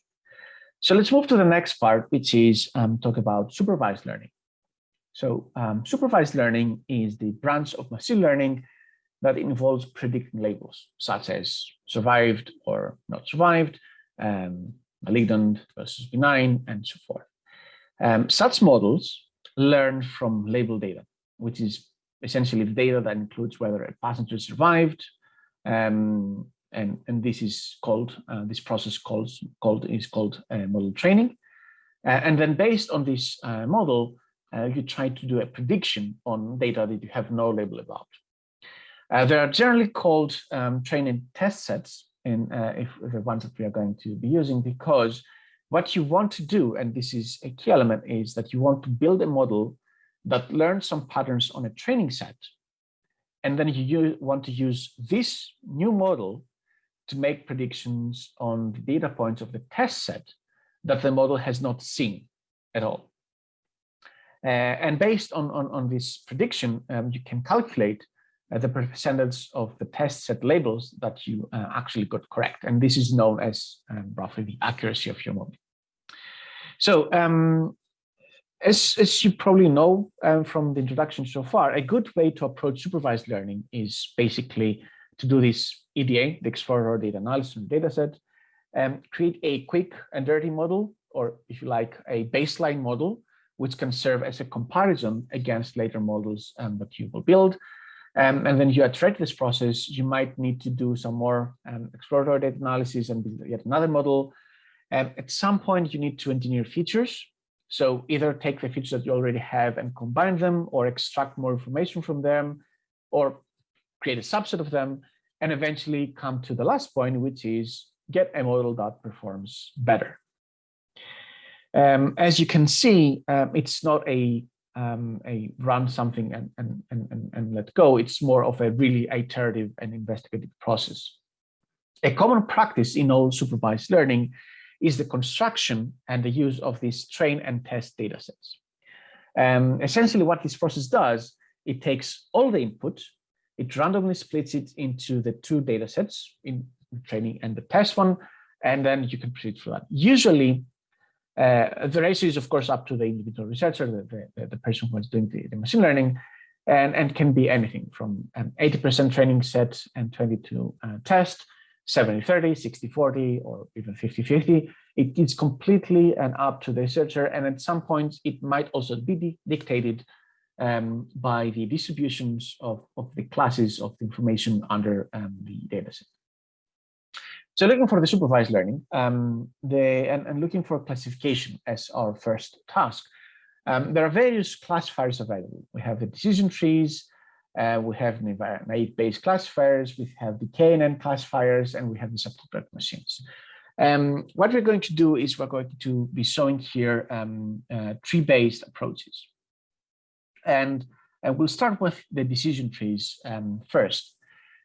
So let's move to the next part, which is um, talk about supervised learning. So um, supervised learning is the branch of machine learning that involves predicting labels, such as survived or not survived, um, malignant versus benign, and so forth. Um, such models learn from label data, which is essentially data that includes whether a passenger survived, um, and, and this is called, uh, this process called, called is called uh, model training. Uh, and then based on this uh, model, uh, you try to do a prediction on data that you have no label about. They are generally called um, training test sets, in, if the ones that we are going to be using, because what you want to do, and this is a key element, is that you want to build a model that learns some patterns on a training set. And then you want to use this new model to make predictions on the data points of the test set that the model has not seen at all. Uh, and based on, on, on this prediction, um, you can calculate uh, the percentage of the test set labels that you uh, actually got correct. And this is known as um, roughly the accuracy of your model. So um, as, as you probably know um, from the introduction so far, a good way to approach supervised learning is basically to do this EDA, the Explorer Data Analysis data set, and create a quick and dirty model, or if you like, a baseline model, which can serve as a comparison against later models um, that you will build. Um, and then you iterate this process, you might need to do some more um, exploratory data analysis and build yet another model. And at some point, you need to engineer features. So either take the features that you already have and combine them or extract more information from them or create a subset of them and eventually come to the last point, which is get a model that performs better. Um, as you can see, um, it's not a um, a run something and, and, and, and let go. It's more of a really iterative and investigative process. A common practice in all supervised learning is the construction and the use of these train and test data sets. Um, essentially what this process does, it takes all the input, it randomly splits it into the two data sets in training and the test one, and then you can proceed for that. Usually uh, the ratio is, of course, up to the individual researcher, the, the, the person who is doing the, the, machine learning. and, and can be anything from 80% um, training set and 22 uh, test, 70-30, 60-40, or even 50-50. It is completely and up to the researcher, and at some points it might also be dictated um, by the distributions of, of the classes of the information under um, the dataset. So looking for the supervised learning, um, and, and, looking for classification as our first task, um, there are various classifiers available. We have the decision trees, uh, we have naive Bayes classifiers, we have the KNN classifiers, and we have the support vector machines. Um, what we're going to do is we're going to be showing here um, uh, tree-based approaches. And uh, we'll start with the decision trees um, first.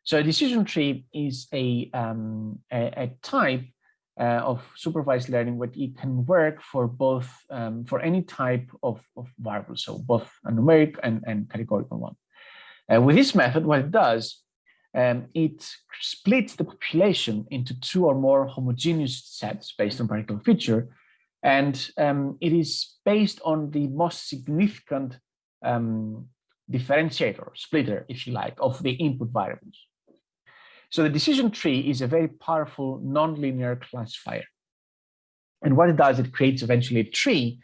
So a decision tree is a, um, a, a, type uh, of supervised learning where it can work for both, um, for any type of, of variable, so both a numeric and, and categorical one. Uh, with this method, what it does, um, it splits the population into two or more homogeneous sets based on particular feature, and um, it is based on the most significant um, differentiator, splitter, if you like, of the input variables. So the decision tree is a very powerful nonlinear classifier. And what it does, it creates eventually a tree,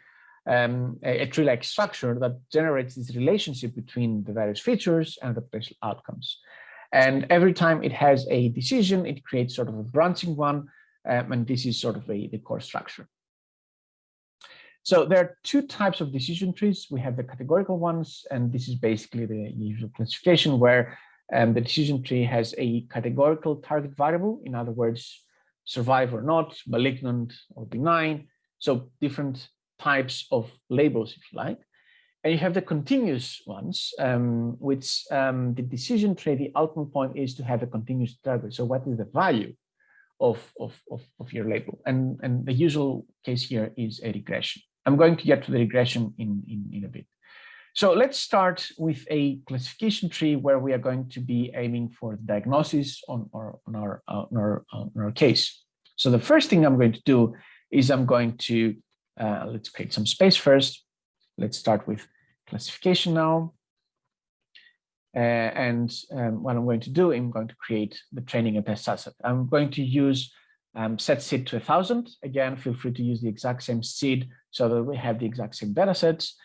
um, a, a tree-like structure that generates this relationship between the various features and the potential outcomes. And every time it has a decision, it creates sort of a branching one, um, and this is sort of a, the core structure. So there are two types of decision trees. We have the categorical ones, and this is basically the usual classification where um, the decision tree has a categorical target variable, in other words, survive or not, malignant or benign. So different types of labels, if you like. And you have the continuous ones, um, which um, the decision tree, the ultimate point is to have a continuous target. So what is the value of, of, of, of your label? And, and the usual case here is a regression. I'm going to get to the regression in, in, in a bit. So let's start with a classification tree where we are going to be aiming for the diagnosis on our, on our, uh, on our, uh, on our case. So the first thing I'm going to do is I'm going to, uh, let's create some space first. Let's start with classification now. Uh, and um, what I'm going to do, I'm going to create the training and test asset. I'm going to use um, set seed to a thousand. Again, feel free to use the exact same seed so that we have the exact same data sets.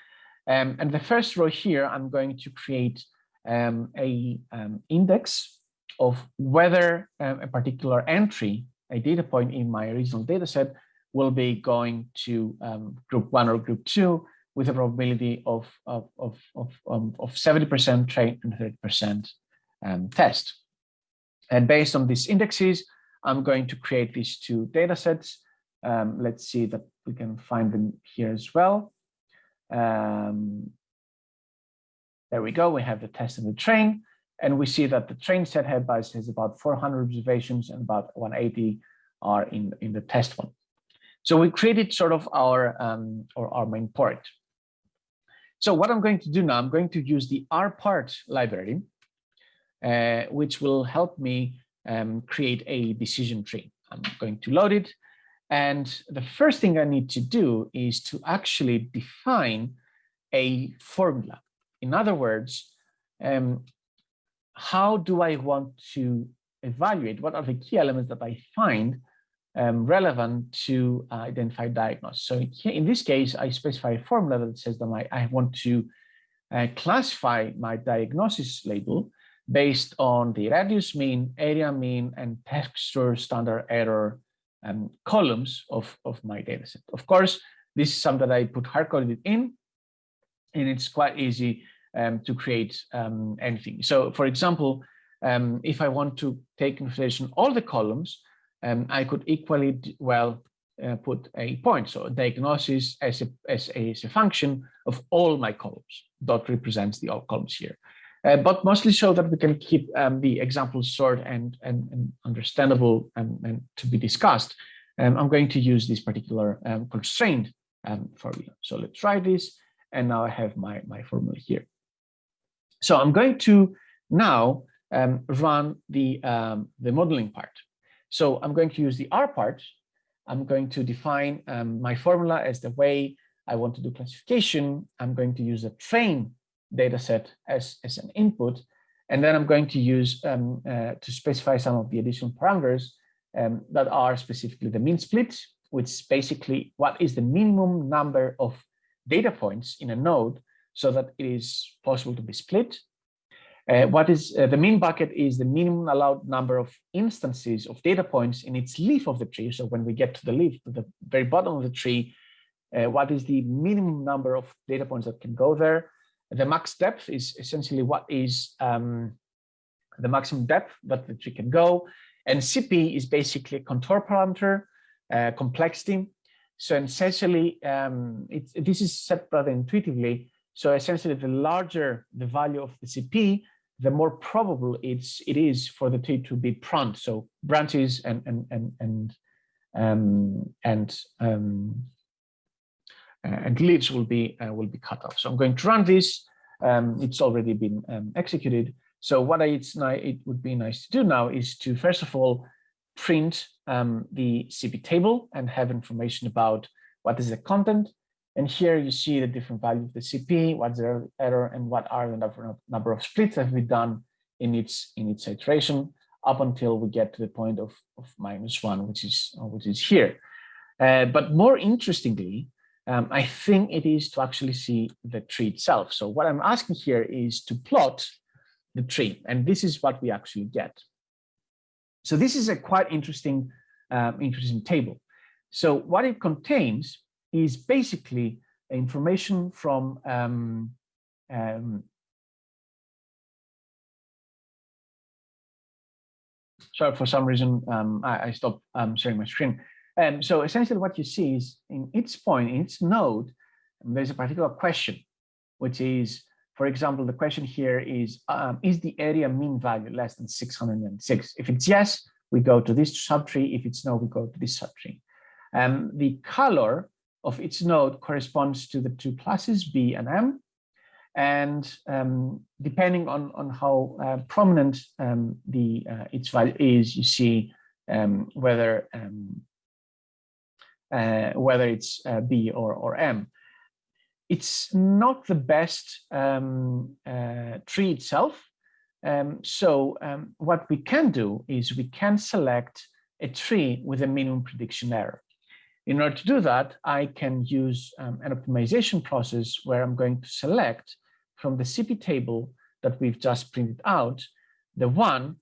Um, and the first row here, I'm going to create um, a um, index of whether um, a particular entry, a data point in my original data set will be going to um, group one or group two with a probability of, of, of, of, um, of 70% train and 30% test. And based on these indexes, I'm going to create these two data sets. let's see that we can find them here as well. Um, there we go. We have the test and the train. And we see that the train set head bias has about 400 observations and about 180 are in, in the test one. So we created sort of our, um, or our main part. So what I'm going to do now, I'm going to use the rpart library, uh, which will help me um, create a decision tree. I'm going to load it and the first thing I need to do is to actually define a formula. In other words, um, how do I want to evaluate? What are the key elements that I find um, relevant to uh, identify diagnosis? So in this case, I specify a formula that says that I, I want to uh, classify my diagnosis label based on the radius mean, area mean, and texture standard error um, columns of, of my dataset. Of course, this is something that I put hard-coded in, and it's quite easy um, to create um, anything. So for example, um, if I want to take in consideration all the columns, um, I could equally well uh, put a point. So diagnosis as a, as a, as a function of all my columns. Dot represents the all columns here. Uh, but mostly so that we can keep um, the examples short and, and, and understandable and, and, to be discussed. Um, I'm going to use this particular um, constraint um, formula. So let's try this. And now I have my, my formula here. So I'm going to now um, run the, um, the modeling part. So I'm going to use the rpart. I'm going to define my formula as the way I want to do classification. I'm going to use a train data set as, as an input. And then I'm going to use um, uh, to specify some of the additional parameters um, that are specifically the min split, which is basically what is the minimum number of data points in a node so that it is possible to be split. Uh, what is uh, the min bucket is the minimum allowed number of instances of data points in its leaf of the tree. So when we get to the leaf, to the very bottom of the tree, uh, what is the minimum number of data points that can go there? The max depth is essentially what is um, the maximum depth that the tree can go. And CP is basically a contour parameter, uh, complexity. So essentially, um, this is set rather intuitively. So essentially, the larger the value of the CP, the more probable it's it is for the tree to be pruned. So branches and and and and um, and um, and leaves will be uh, will be cut off. So I'm going to run this. Um, it's already been um, executed. So what I, it's it would be nice to do now is to first of all print um, the CP table and have information about what is the content. And here you see the different values of the CP, what's the error, and what are the number of, splits that we've done in its in its iteration up until we get to the point of, of minus one, which is which is here. Uh, but more interestingly, um, I think it is to actually see the tree itself. So what I'm asking here is to plot the tree, and this is what we actually get. So this is a quite interesting, um, interesting table. So what it contains is basically information from um, um, sorry, for some reason, um, I, I, stopped um, sharing my screen. Um, so essentially what you see is in each point, in each node, there's a particular question, which is, for example, the question here is, um, is the area mean value less than 606? If it's yes, we go to this subtree. If it's no, we go to this subtree. Um, the color of each node corresponds to the two classes B and M. And um, depending on, on how uh, prominent um, the uh, its value is, you see um, whether um, uh, whether it's uh, B or, or M. It's not the best um, uh, tree itself. Um, so what we can do is we can select a tree with a minimum prediction error. In order to do that, I can use um, an optimization process where I'm going to select from the CP table that we've just printed out, the one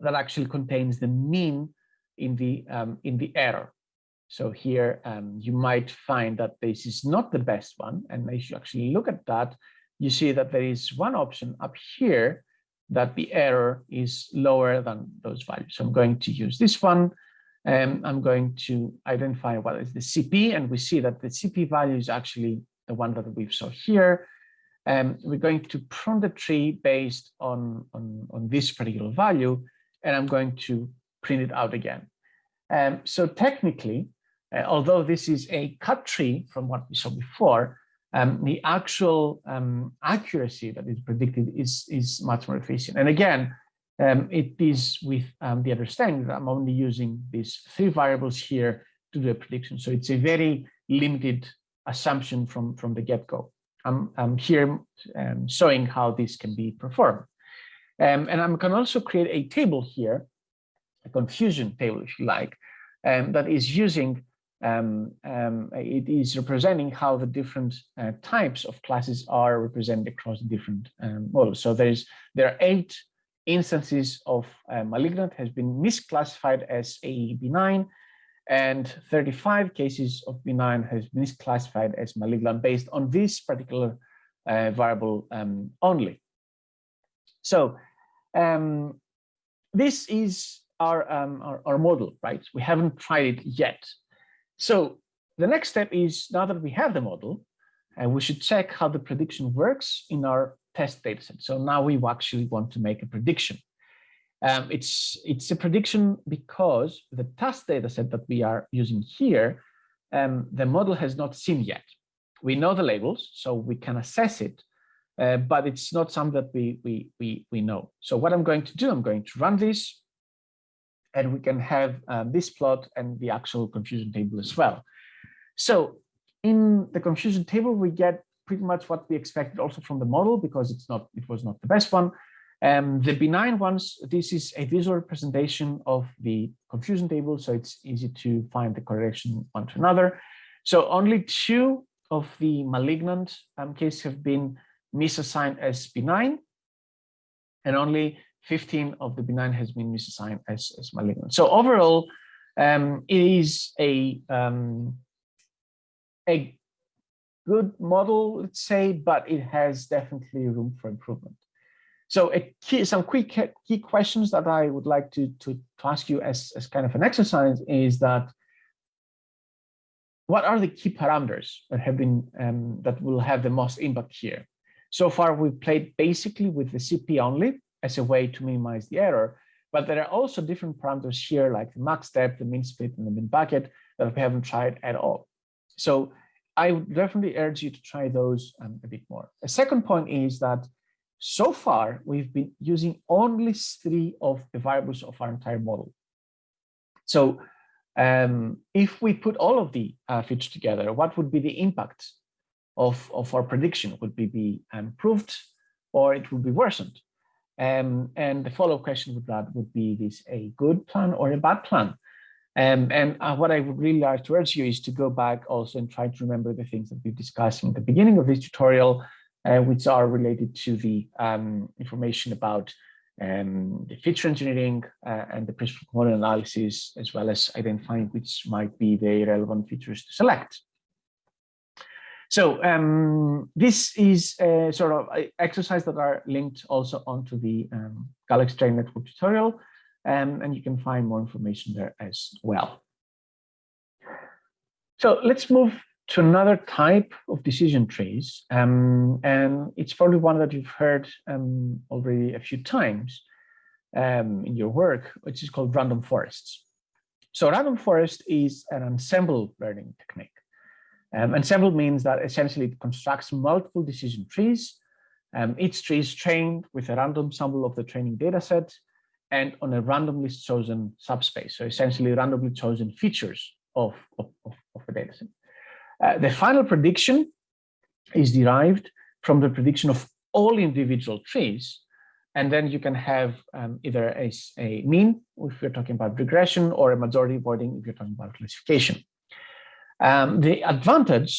that actually contains the mean in the um, in the error. So here um, you might find that this is not the best one. And if you actually look at that, you see that there is one option up here that the error is lower than those values. So I'm going to use this one. And I'm going to identify what is the CP. And we see that the CP value is actually the one that we saw here. And we're going to prune the tree based on, on, on this particular value. And I'm going to print it out again. Um, so technically, uh, although this is a cut tree from what we saw before, um, the actual um, accuracy that is predicted is, is much more efficient. And again, um, it is with um, the understanding that I'm only using these three variables here to do a prediction. So it's a very limited assumption from, from the get-go. I'm, I'm here um, showing how this can be performed. Um, and I can also create a table here, a confusion table, if you like, um, that is using um, it is representing how the different uh, types of classes are represented across the different models. So there's there are eight instances of uh, malignant has been misclassified as a benign, and 35 cases of benign has been misclassified as malignant based on this particular uh, variable um, only. So um, this is our, um, our, our model, right? We haven't tried it yet. So the next step is now that we have the model, and uh, we should check how the prediction works in our test dataset. So now we actually want to make a prediction. Um, it's, it's a prediction because the test dataset that we are using here, um, the model has not seen yet. We know the labels, so we can assess it, uh, but it's not something that we, we, we, we know. So what I'm going to do, I'm going to run this and we can have uh, this plot and the actual confusion table as well. So in the confusion table, we get pretty much what we expected also from the model because it's not it was not the best one. Um, the benign ones, this is a visual representation of the confusion table, so it's easy to find the correlation one to another. So only two of the malignant um, cases have been misassigned as benign, and only 15 of the benign has been misassigned as, as malignant. So overall, um, it is a um, a good model, let's say, but it has definitely room for improvement. So key, some quick key questions that I would like to, to, to ask you as, as kind of an exercise is that what are the key parameters that have been um, that will have the most impact here? So far, we've played basically with the CP only as a way to minimize the error, but there are also different parameters here like the max depth, the min split, and the min bucket that we haven't tried at all. So I would definitely urge you to try those um, a bit more. A second point is that so far we've been using only three of the variables of our entire model. So um, if we put all of the uh, features together, what would be the impact of, of our prediction? Would it be improved or it would be worsened? Um, and the follow-up question with that would be this a good plan or a bad plan? Um, and uh, what I would really like to urge you is to go back also and try to remember the things that we've discussed in the beginning of this tutorial, uh, which are related to the um, information about um, the feature engineering uh, and the principal component analysis, as well as identifying which might be the relevant features to select. So um, this is a sort of exercise that are linked also onto the um, Galaxy Train Network tutorial um, and you can find more information there as well. So let's move to another type of decision trees, um, and it's probably one that you've heard um, already a few times um, in your work, which is called random forests. So random forest is an ensemble learning technique. Um, ensemble means that essentially it constructs multiple decision trees. Um, each tree is trained with a random sample of the training data set and on a randomly chosen subspace. So essentially randomly chosen features of, of, of, a data set. Uh, the final prediction is derived from the prediction of all individual trees. And then you can have um, either a, a mean, if you're talking about regression, or a majority voting if you're talking about classification. Um, the advantage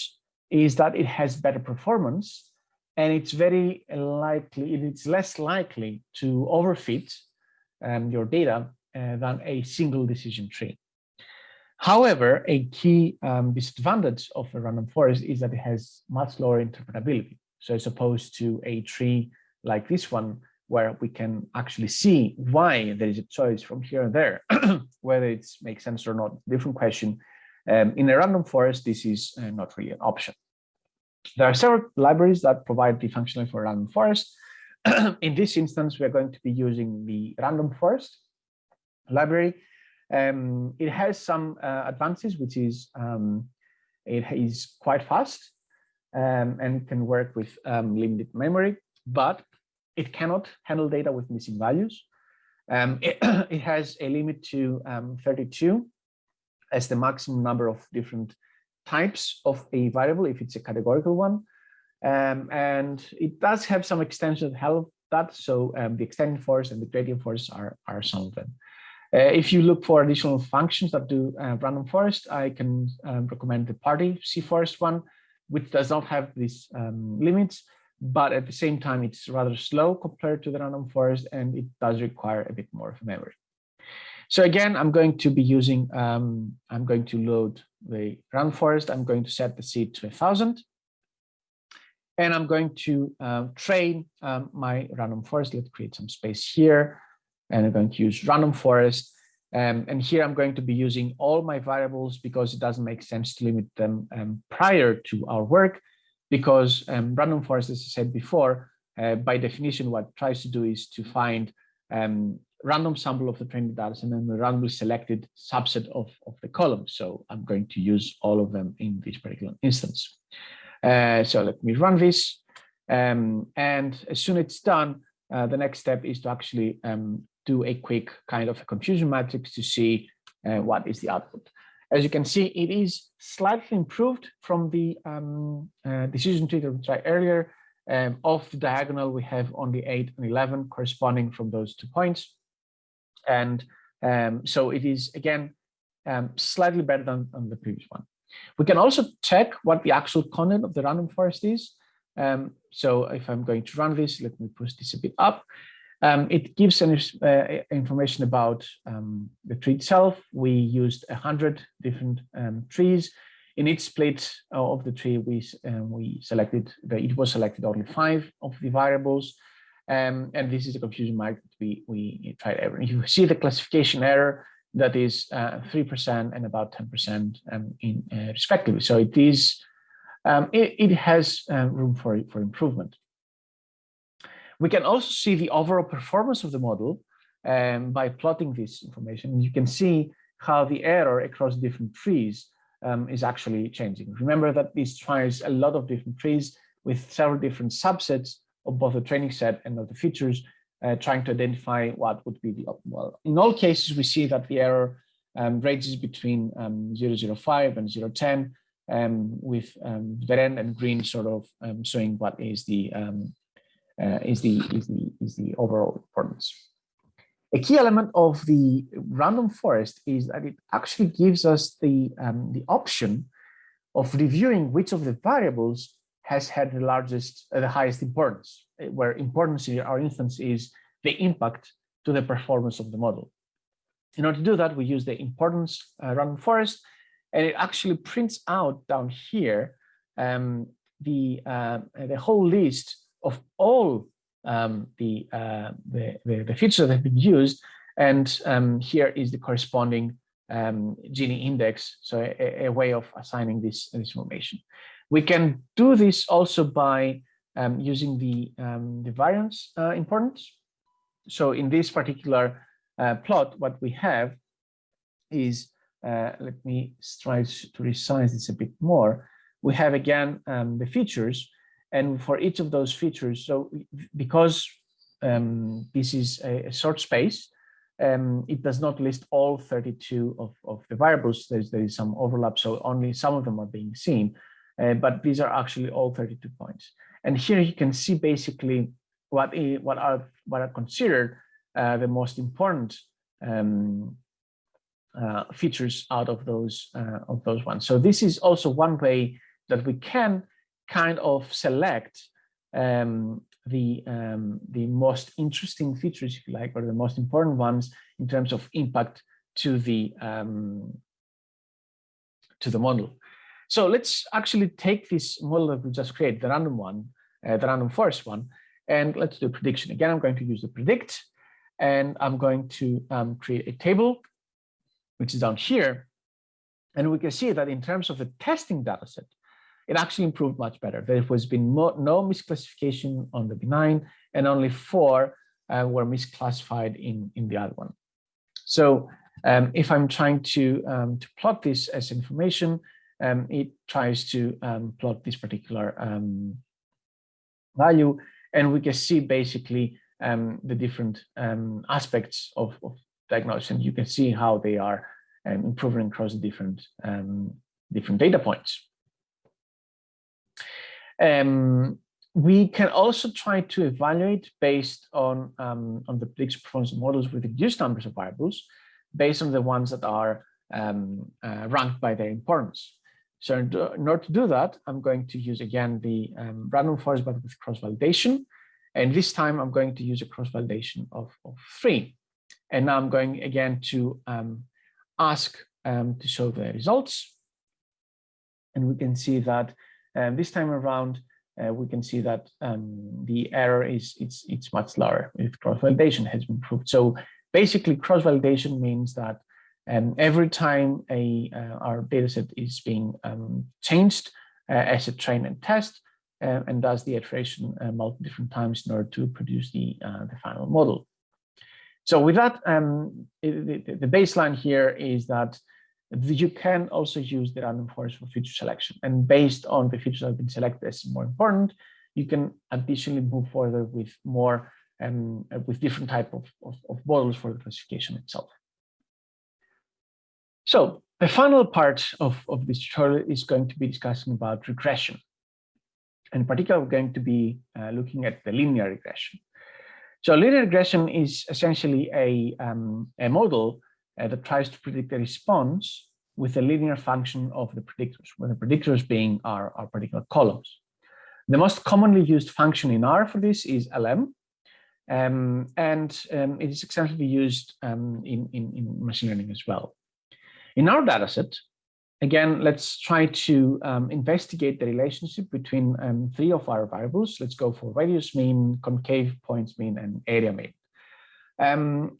is that it has better performance and it's very likely, it's less likely to overfit um, your data uh, than a single decision tree. However, a key um, disadvantage of a random forest is that it has much lower interpretability. So as opposed to a tree like this one, where we can actually see why there is a choice from here and there, (clears throat) whether it makes sense or not, different question. Um, in a random forest, this is uh, not really an option. There are several libraries that provide the functionality for random forest. (clears throat) in this instance, we're going to be using the random forest library. Um, it has some uh, advances, which is um, it is quite fast um, and can work with um, limited memory, but it cannot handle data with missing values. Um, (clears throat) it, it, has a limit to um, 32 as the maximum number of different types of a variable if it's a categorical one. Um, and it does have some extensions that help that. So um, the extending force and the gradient force are, are some of them. Uh, if you look for additional functions that do uh, random forest, I can um, recommend the party cforest one, which does not have these um, limits, but at the same time, it's rather slow compared to the random forest, and it does require a bit more of memory. So again, I'm going to be using, um, I'm going to load the random forest. I'm going to set the seed to a thousand. And I'm going to uh, train um, my random forest. Let's create some space here. And I'm going to use random forest. Um, and here I'm going to be using all my variables because it doesn't make sense to limit them um, prior to our work because um, random forest, as I said before, uh, by definition, what it tries to do is to find um, random sample of the training data and then a randomly selected subset of, of the columns. So I'm going to use all of them in this particular instance. Uh, so let me run this. Um, and as soon as it's done, uh, the next step is to actually um, do a quick kind of a confusion matrix to see uh, what is the output. As you can see, it is slightly improved from the um, uh, decision tree that we tried earlier. Um, of the diagonal, we have only 8 and 11 corresponding from those two points. And um, so it is, again, um, slightly better than, than the previous one. We can also check what the actual content of the random forest is. Um, so if I'm going to run this, let me push this a bit up. Um, it gives an, uh, information about um, the tree itself. We used 100 different um, trees. In each split of the tree, we, uh, we selected, the, it was selected only five of the variables. Um, and this is a confusion mark that we, we tried ever. (laughs) You see the classification error that is 3% uh, and about 10% um, in uh, respectively. So it is, um, it, it, has uh, room for, for improvement. We can also see the overall performance of the model um, by plotting this information. You can see how the error across different trees um, is actually changing. Remember that this tries a lot of different trees with several different subsets of both the training set and of the features, uh, trying to identify what would be the optimal. In all cases, we see that the error um, ranges between um, 005 and 010, um, with um, red and green sort of um, showing what is the um, uh, is the is the is the overall importance. A key element of the random forest is that it actually gives us the um, the option of reviewing which of the variables has had the largest uh, the highest importance, uh, where importance in our instance is the impact to the performance of the model. In order to do that, we use the importance uh, random forest, and it actually prints out down here um, the uh, the whole list of all um, the, uh, the, the, the, features that have been used. And um, here is the corresponding um, Gini index, so a, a, way of assigning this, this information. We can do this also by um, using the, um, the variance uh, importance. So in this particular uh, plot, what we have is, uh, let me try to resize this a bit more. We have again um, the features and for each of those features, so because um, this is a, a short space, um, it does not list all 32 of, of the variables. There's, there is some overlap, so only some of them are being seen. Uh, but these are actually all 32 points. And here you can see basically what, what, are, what are considered uh, the most important um, uh, features out of those, uh, of those ones. So this is also one way that we can kind of select um, the um, the most interesting features, if you like, or the most important ones in terms of impact to the um, to the model. So let's actually take this model that we just created, the random one, uh, the random forest one, and let's do prediction. Again, I'm going to use the predict, and I'm going to um, create a table, which is down here. And we can see that in terms of the testing data set, it actually improved much better. There was been no misclassification on the benign and only four uh, were misclassified in, in the other one. So um, if I'm trying to, um, to plot this as information, um, it tries to um, plot this particular um, value and we can see basically um, the different aspects of, of diagnosis and you can see how they are improving across the different, different data points. Um, we can also try to evaluate based on, um, on the prediction performance models with reduced numbers of variables based on the ones that are um, uh, ranked by their importance. So in order to do that, I'm going to use again the um, random forest but with cross-validation. And this time I'm going to use a cross-validation of, of three. And now I'm going again to um, ask um, to show the results. And we can see that and this time around, uh, we can see that um, the error is it's it's much lower if cross-validation has been improved. So basically, cross-validation means that um, every time a uh, our dataset is being um, changed uh, as a train and test, uh, and does the iteration uh, multiple different times in order to produce the uh, the final model. So with that, um, the baseline here is that you can also use the random forest for feature selection. And based on the features that have been selected as more important, you can additionally move further with more um, with different type of, of, of models for the classification itself. So the final part of, of this tutorial is going to be discussing about regression. And in particular, we're going to be uh, looking at the linear regression. So linear regression is essentially a, um, a model uh, that tries to predict the response with a linear function of the predictors, where the predictors being our, our particular columns. The most commonly used function in R for this is LM, um, and um, it is extensively used um, in, in, in, machine learning as well. In our dataset, again, let's try to um, investigate the relationship between um, three of our variables. Let's go for radius mean, concave points mean, and area mean. Um,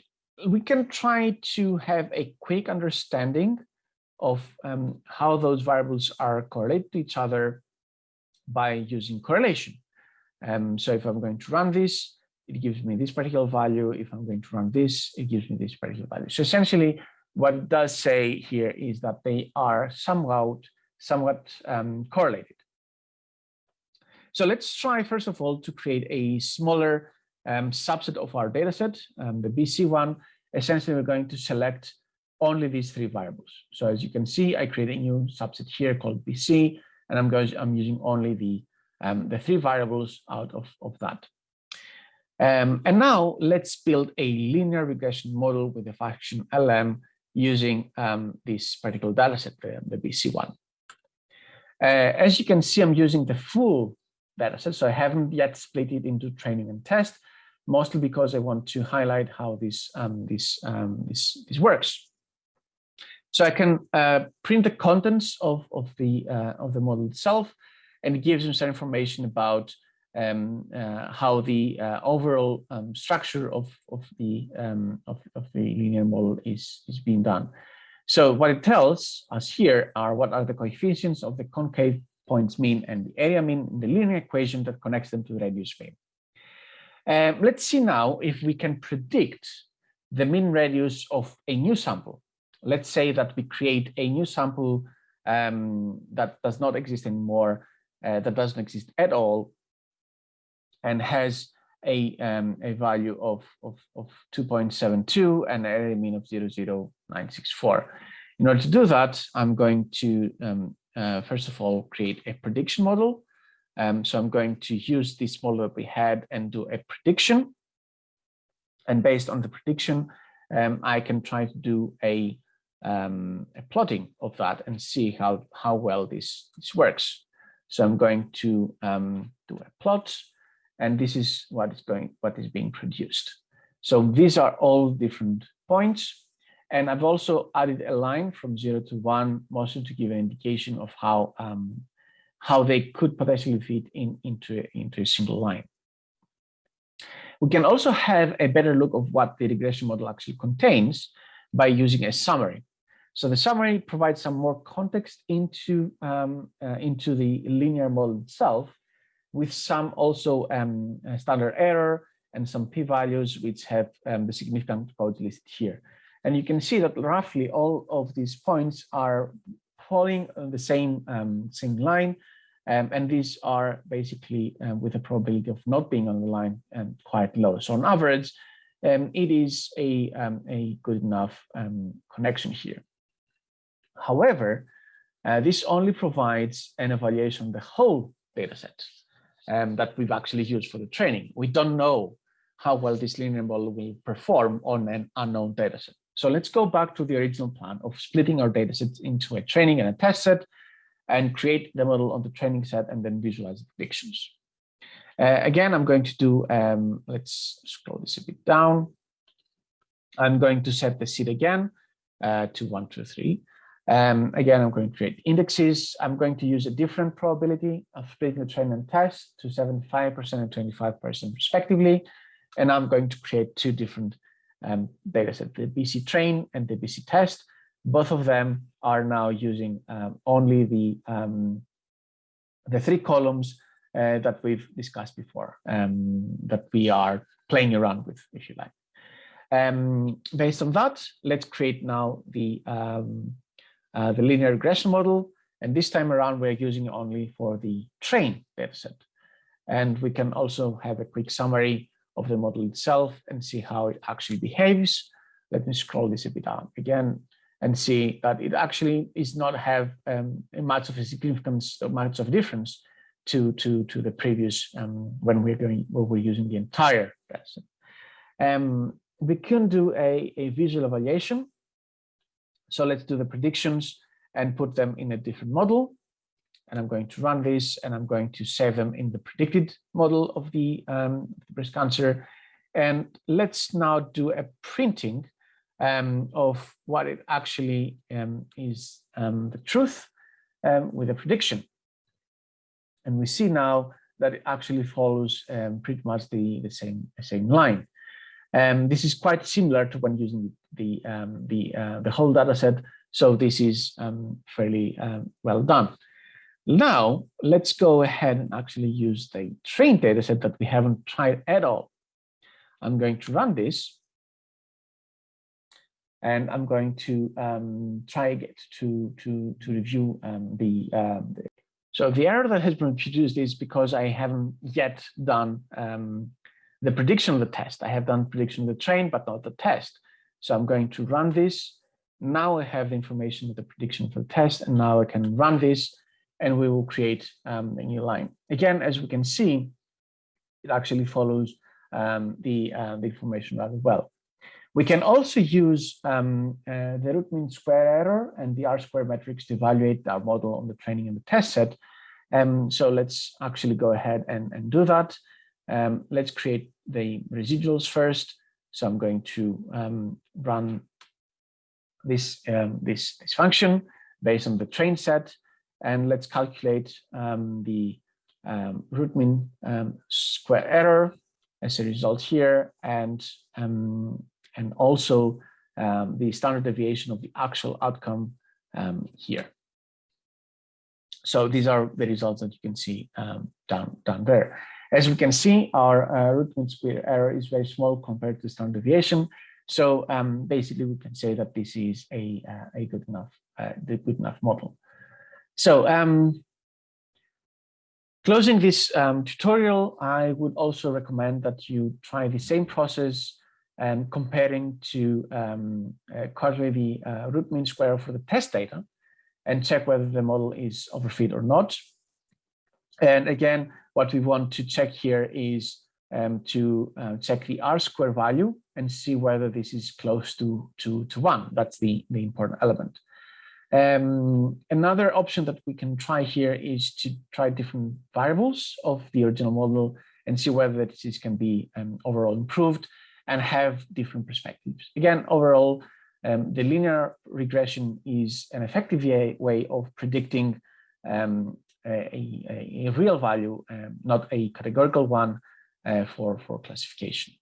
we can try to have a quick understanding of how those variables are correlated to each other by using correlation. Um, so if I'm going to run this, it gives me this particular value. If I'm going to run this, it gives me this particular value. So essentially, what it does say here is that they are somewhat, somewhat um, correlated. So let's try, first of all, to create a smaller um, subset of our dataset, um, the BC one. Essentially, we're going to select only these three variables. So as you can see, I create a new subset here called BC, and I'm going, I'm using only the, um, the three variables out of, of that. Um, and now let's build a linear regression model with the function LM using um, this particular dataset, the, the BC1. Uh, as you can see, I'm using the full dataset, so I haven't yet split it into training and test, mostly because I want to highlight how this um, this, um, this this works. So I can uh, print the contents of of the uh, of the model itself, and it gives me some information about um, uh, how the uh, overall um, structure of, of, the, um, of, of, the linear model is, is being done. So what it tells us here are what are the coefficients of the concave points mean and the area mean in the linear equation that connects them to the radius mean. Um, let's see now if we can predict the mean radius of a new sample. Let's say that we create a new sample um, that does not exist anymore, uh, that doesn't exist at all, and has a, um, a value of, of, of 2.72 and an area mean of 00964. In order to do that, I'm going to, um, uh, first of all, create a prediction model. Um, so I'm going to use this model that we had and do a prediction. And based on the prediction, um, I can try to do a, um, a plotting of that and see how, how well this, this works. So I'm going to um, do a plot and this is what is going what is being produced. So these are all different points. And i've also added a line from zero to one mostly to give an indication of how um, how they could potentially fit in into into a single line. We can also have a better look of what the regression model actually contains by using a summary. So the summary provides some more context into um, uh, into the linear model itself with some also um, standard error and some p-values which have um, the significant codes listed here. And you can see that roughly all of these points are falling on the same, um, same line. Um, and these are basically um, with a probability of not being on the line um, quite low. So on average, it is a, a good enough connection here. However, uh, this only provides an evaluation of the whole data set um, that we've actually used for the training. We don't know how well this linear model will perform on an unknown dataset. So let's go back to the original plan of splitting our datasets into a training and a test set and create the model on the training set and then visualize the predictions. Uh, again, I'm going to do, um, let's scroll this a bit down. I'm going to set the seed again uh, to one, two, three. Um, again, I'm going to create indexes. I'm going to use a different probability of splitting the train and test to 75% and 25% respectively. And I'm going to create two different um, data sets, the BC train and the BC test. Both of them are now using um, only the, um, the three columns uh, that we've discussed before, um, that we are playing around with, if you like. Um, based on that, let's create now the um, uh, the linear regression model. And this time around, we're using only for the train dataset. And we can also have a quick summary of the model itself and see how it actually behaves. Let me scroll this a bit down. Again, and see that it actually is not have um, much of a significance or much of a difference to to to the previous um, when we're going when we're using the entire test. Um, we can do a, a visual evaluation. So let's do the predictions and put them in a different model. And I'm going to run this and I'm going to save them in the predicted model of the um, breast cancer. And let's now do a printing um, of what it actually um, is um, the truth um, with a prediction. And we see now that it actually follows um, pretty much the, the same, the same line. Um, this is quite similar to when using the um, the uh, the whole data set. So this is um, fairly um, well done. Now let's go ahead and actually use the train data set that we haven't tried at all. I'm going to run this. And I'm going to um, try again to, to, to review um, the, the, so the error that has been produced is because I haven't yet done the prediction of the test. I have done prediction of the train, but not the test. So I'm going to run this. Now I have the information of the prediction for the test, and now I can run this, and we will create um, a new line. Again, as we can see, it actually follows um, the, uh, the information rather well. We can also use um, uh, the root mean square error and the R square metrics to evaluate our model on the training and the test set. Um, so let's actually go ahead and, and do that. Um, let's create the residuals first. So I'm going to um, run this, um, this, this function based on the train set, and let's calculate um, the um, root mean um, square error as a result here, and and also the standard deviation of the actual outcome here. So these are the results that you can see down down there. As we can see, our uh, root mean square error is very small compared to standard deviation. So um, basically, we can say that this is a, uh, a good enough uh, the good enough model. So um, closing this um, tutorial, I would also recommend that you try the same process and comparing to um, uh, the uh, root mean square for the test data and check whether the model is overfit or not. And again, what we want to check here is um, to uh, check the R square value and see whether this is close to, to, to one. That's the, the important element. Um, another option that we can try here is to try different variables of the original model and see whether this can be um, overall improved and have different perspectives. Again, overall, um, the linear regression is an effective way of predicting um, a, real value, um, not a categorical one uh, for, for classification.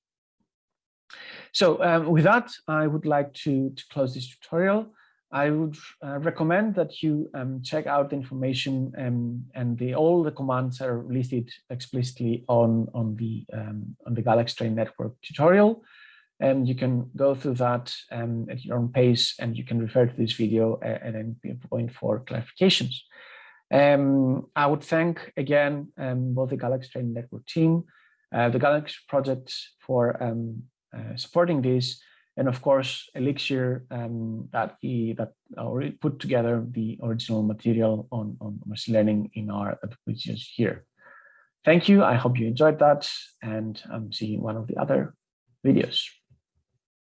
So um, with that, I would like to, to close this tutorial. I would uh, recommend that you um, check out the information um, and the, all the commands are listed explicitly on, on the um, on the Galaxy Train Network tutorial. And you can go through that um, at your own pace and you can refer to this video at any point for clarifications. Um, I would thank again um, both the Galaxy Training Network team, uh, the Galaxy project for um, uh, supporting this, and of course Elixir um, that he that already put together the original material on on machine learning in our applications here. Thank you. I hope you enjoyed that, and I'm seeing one of the other videos.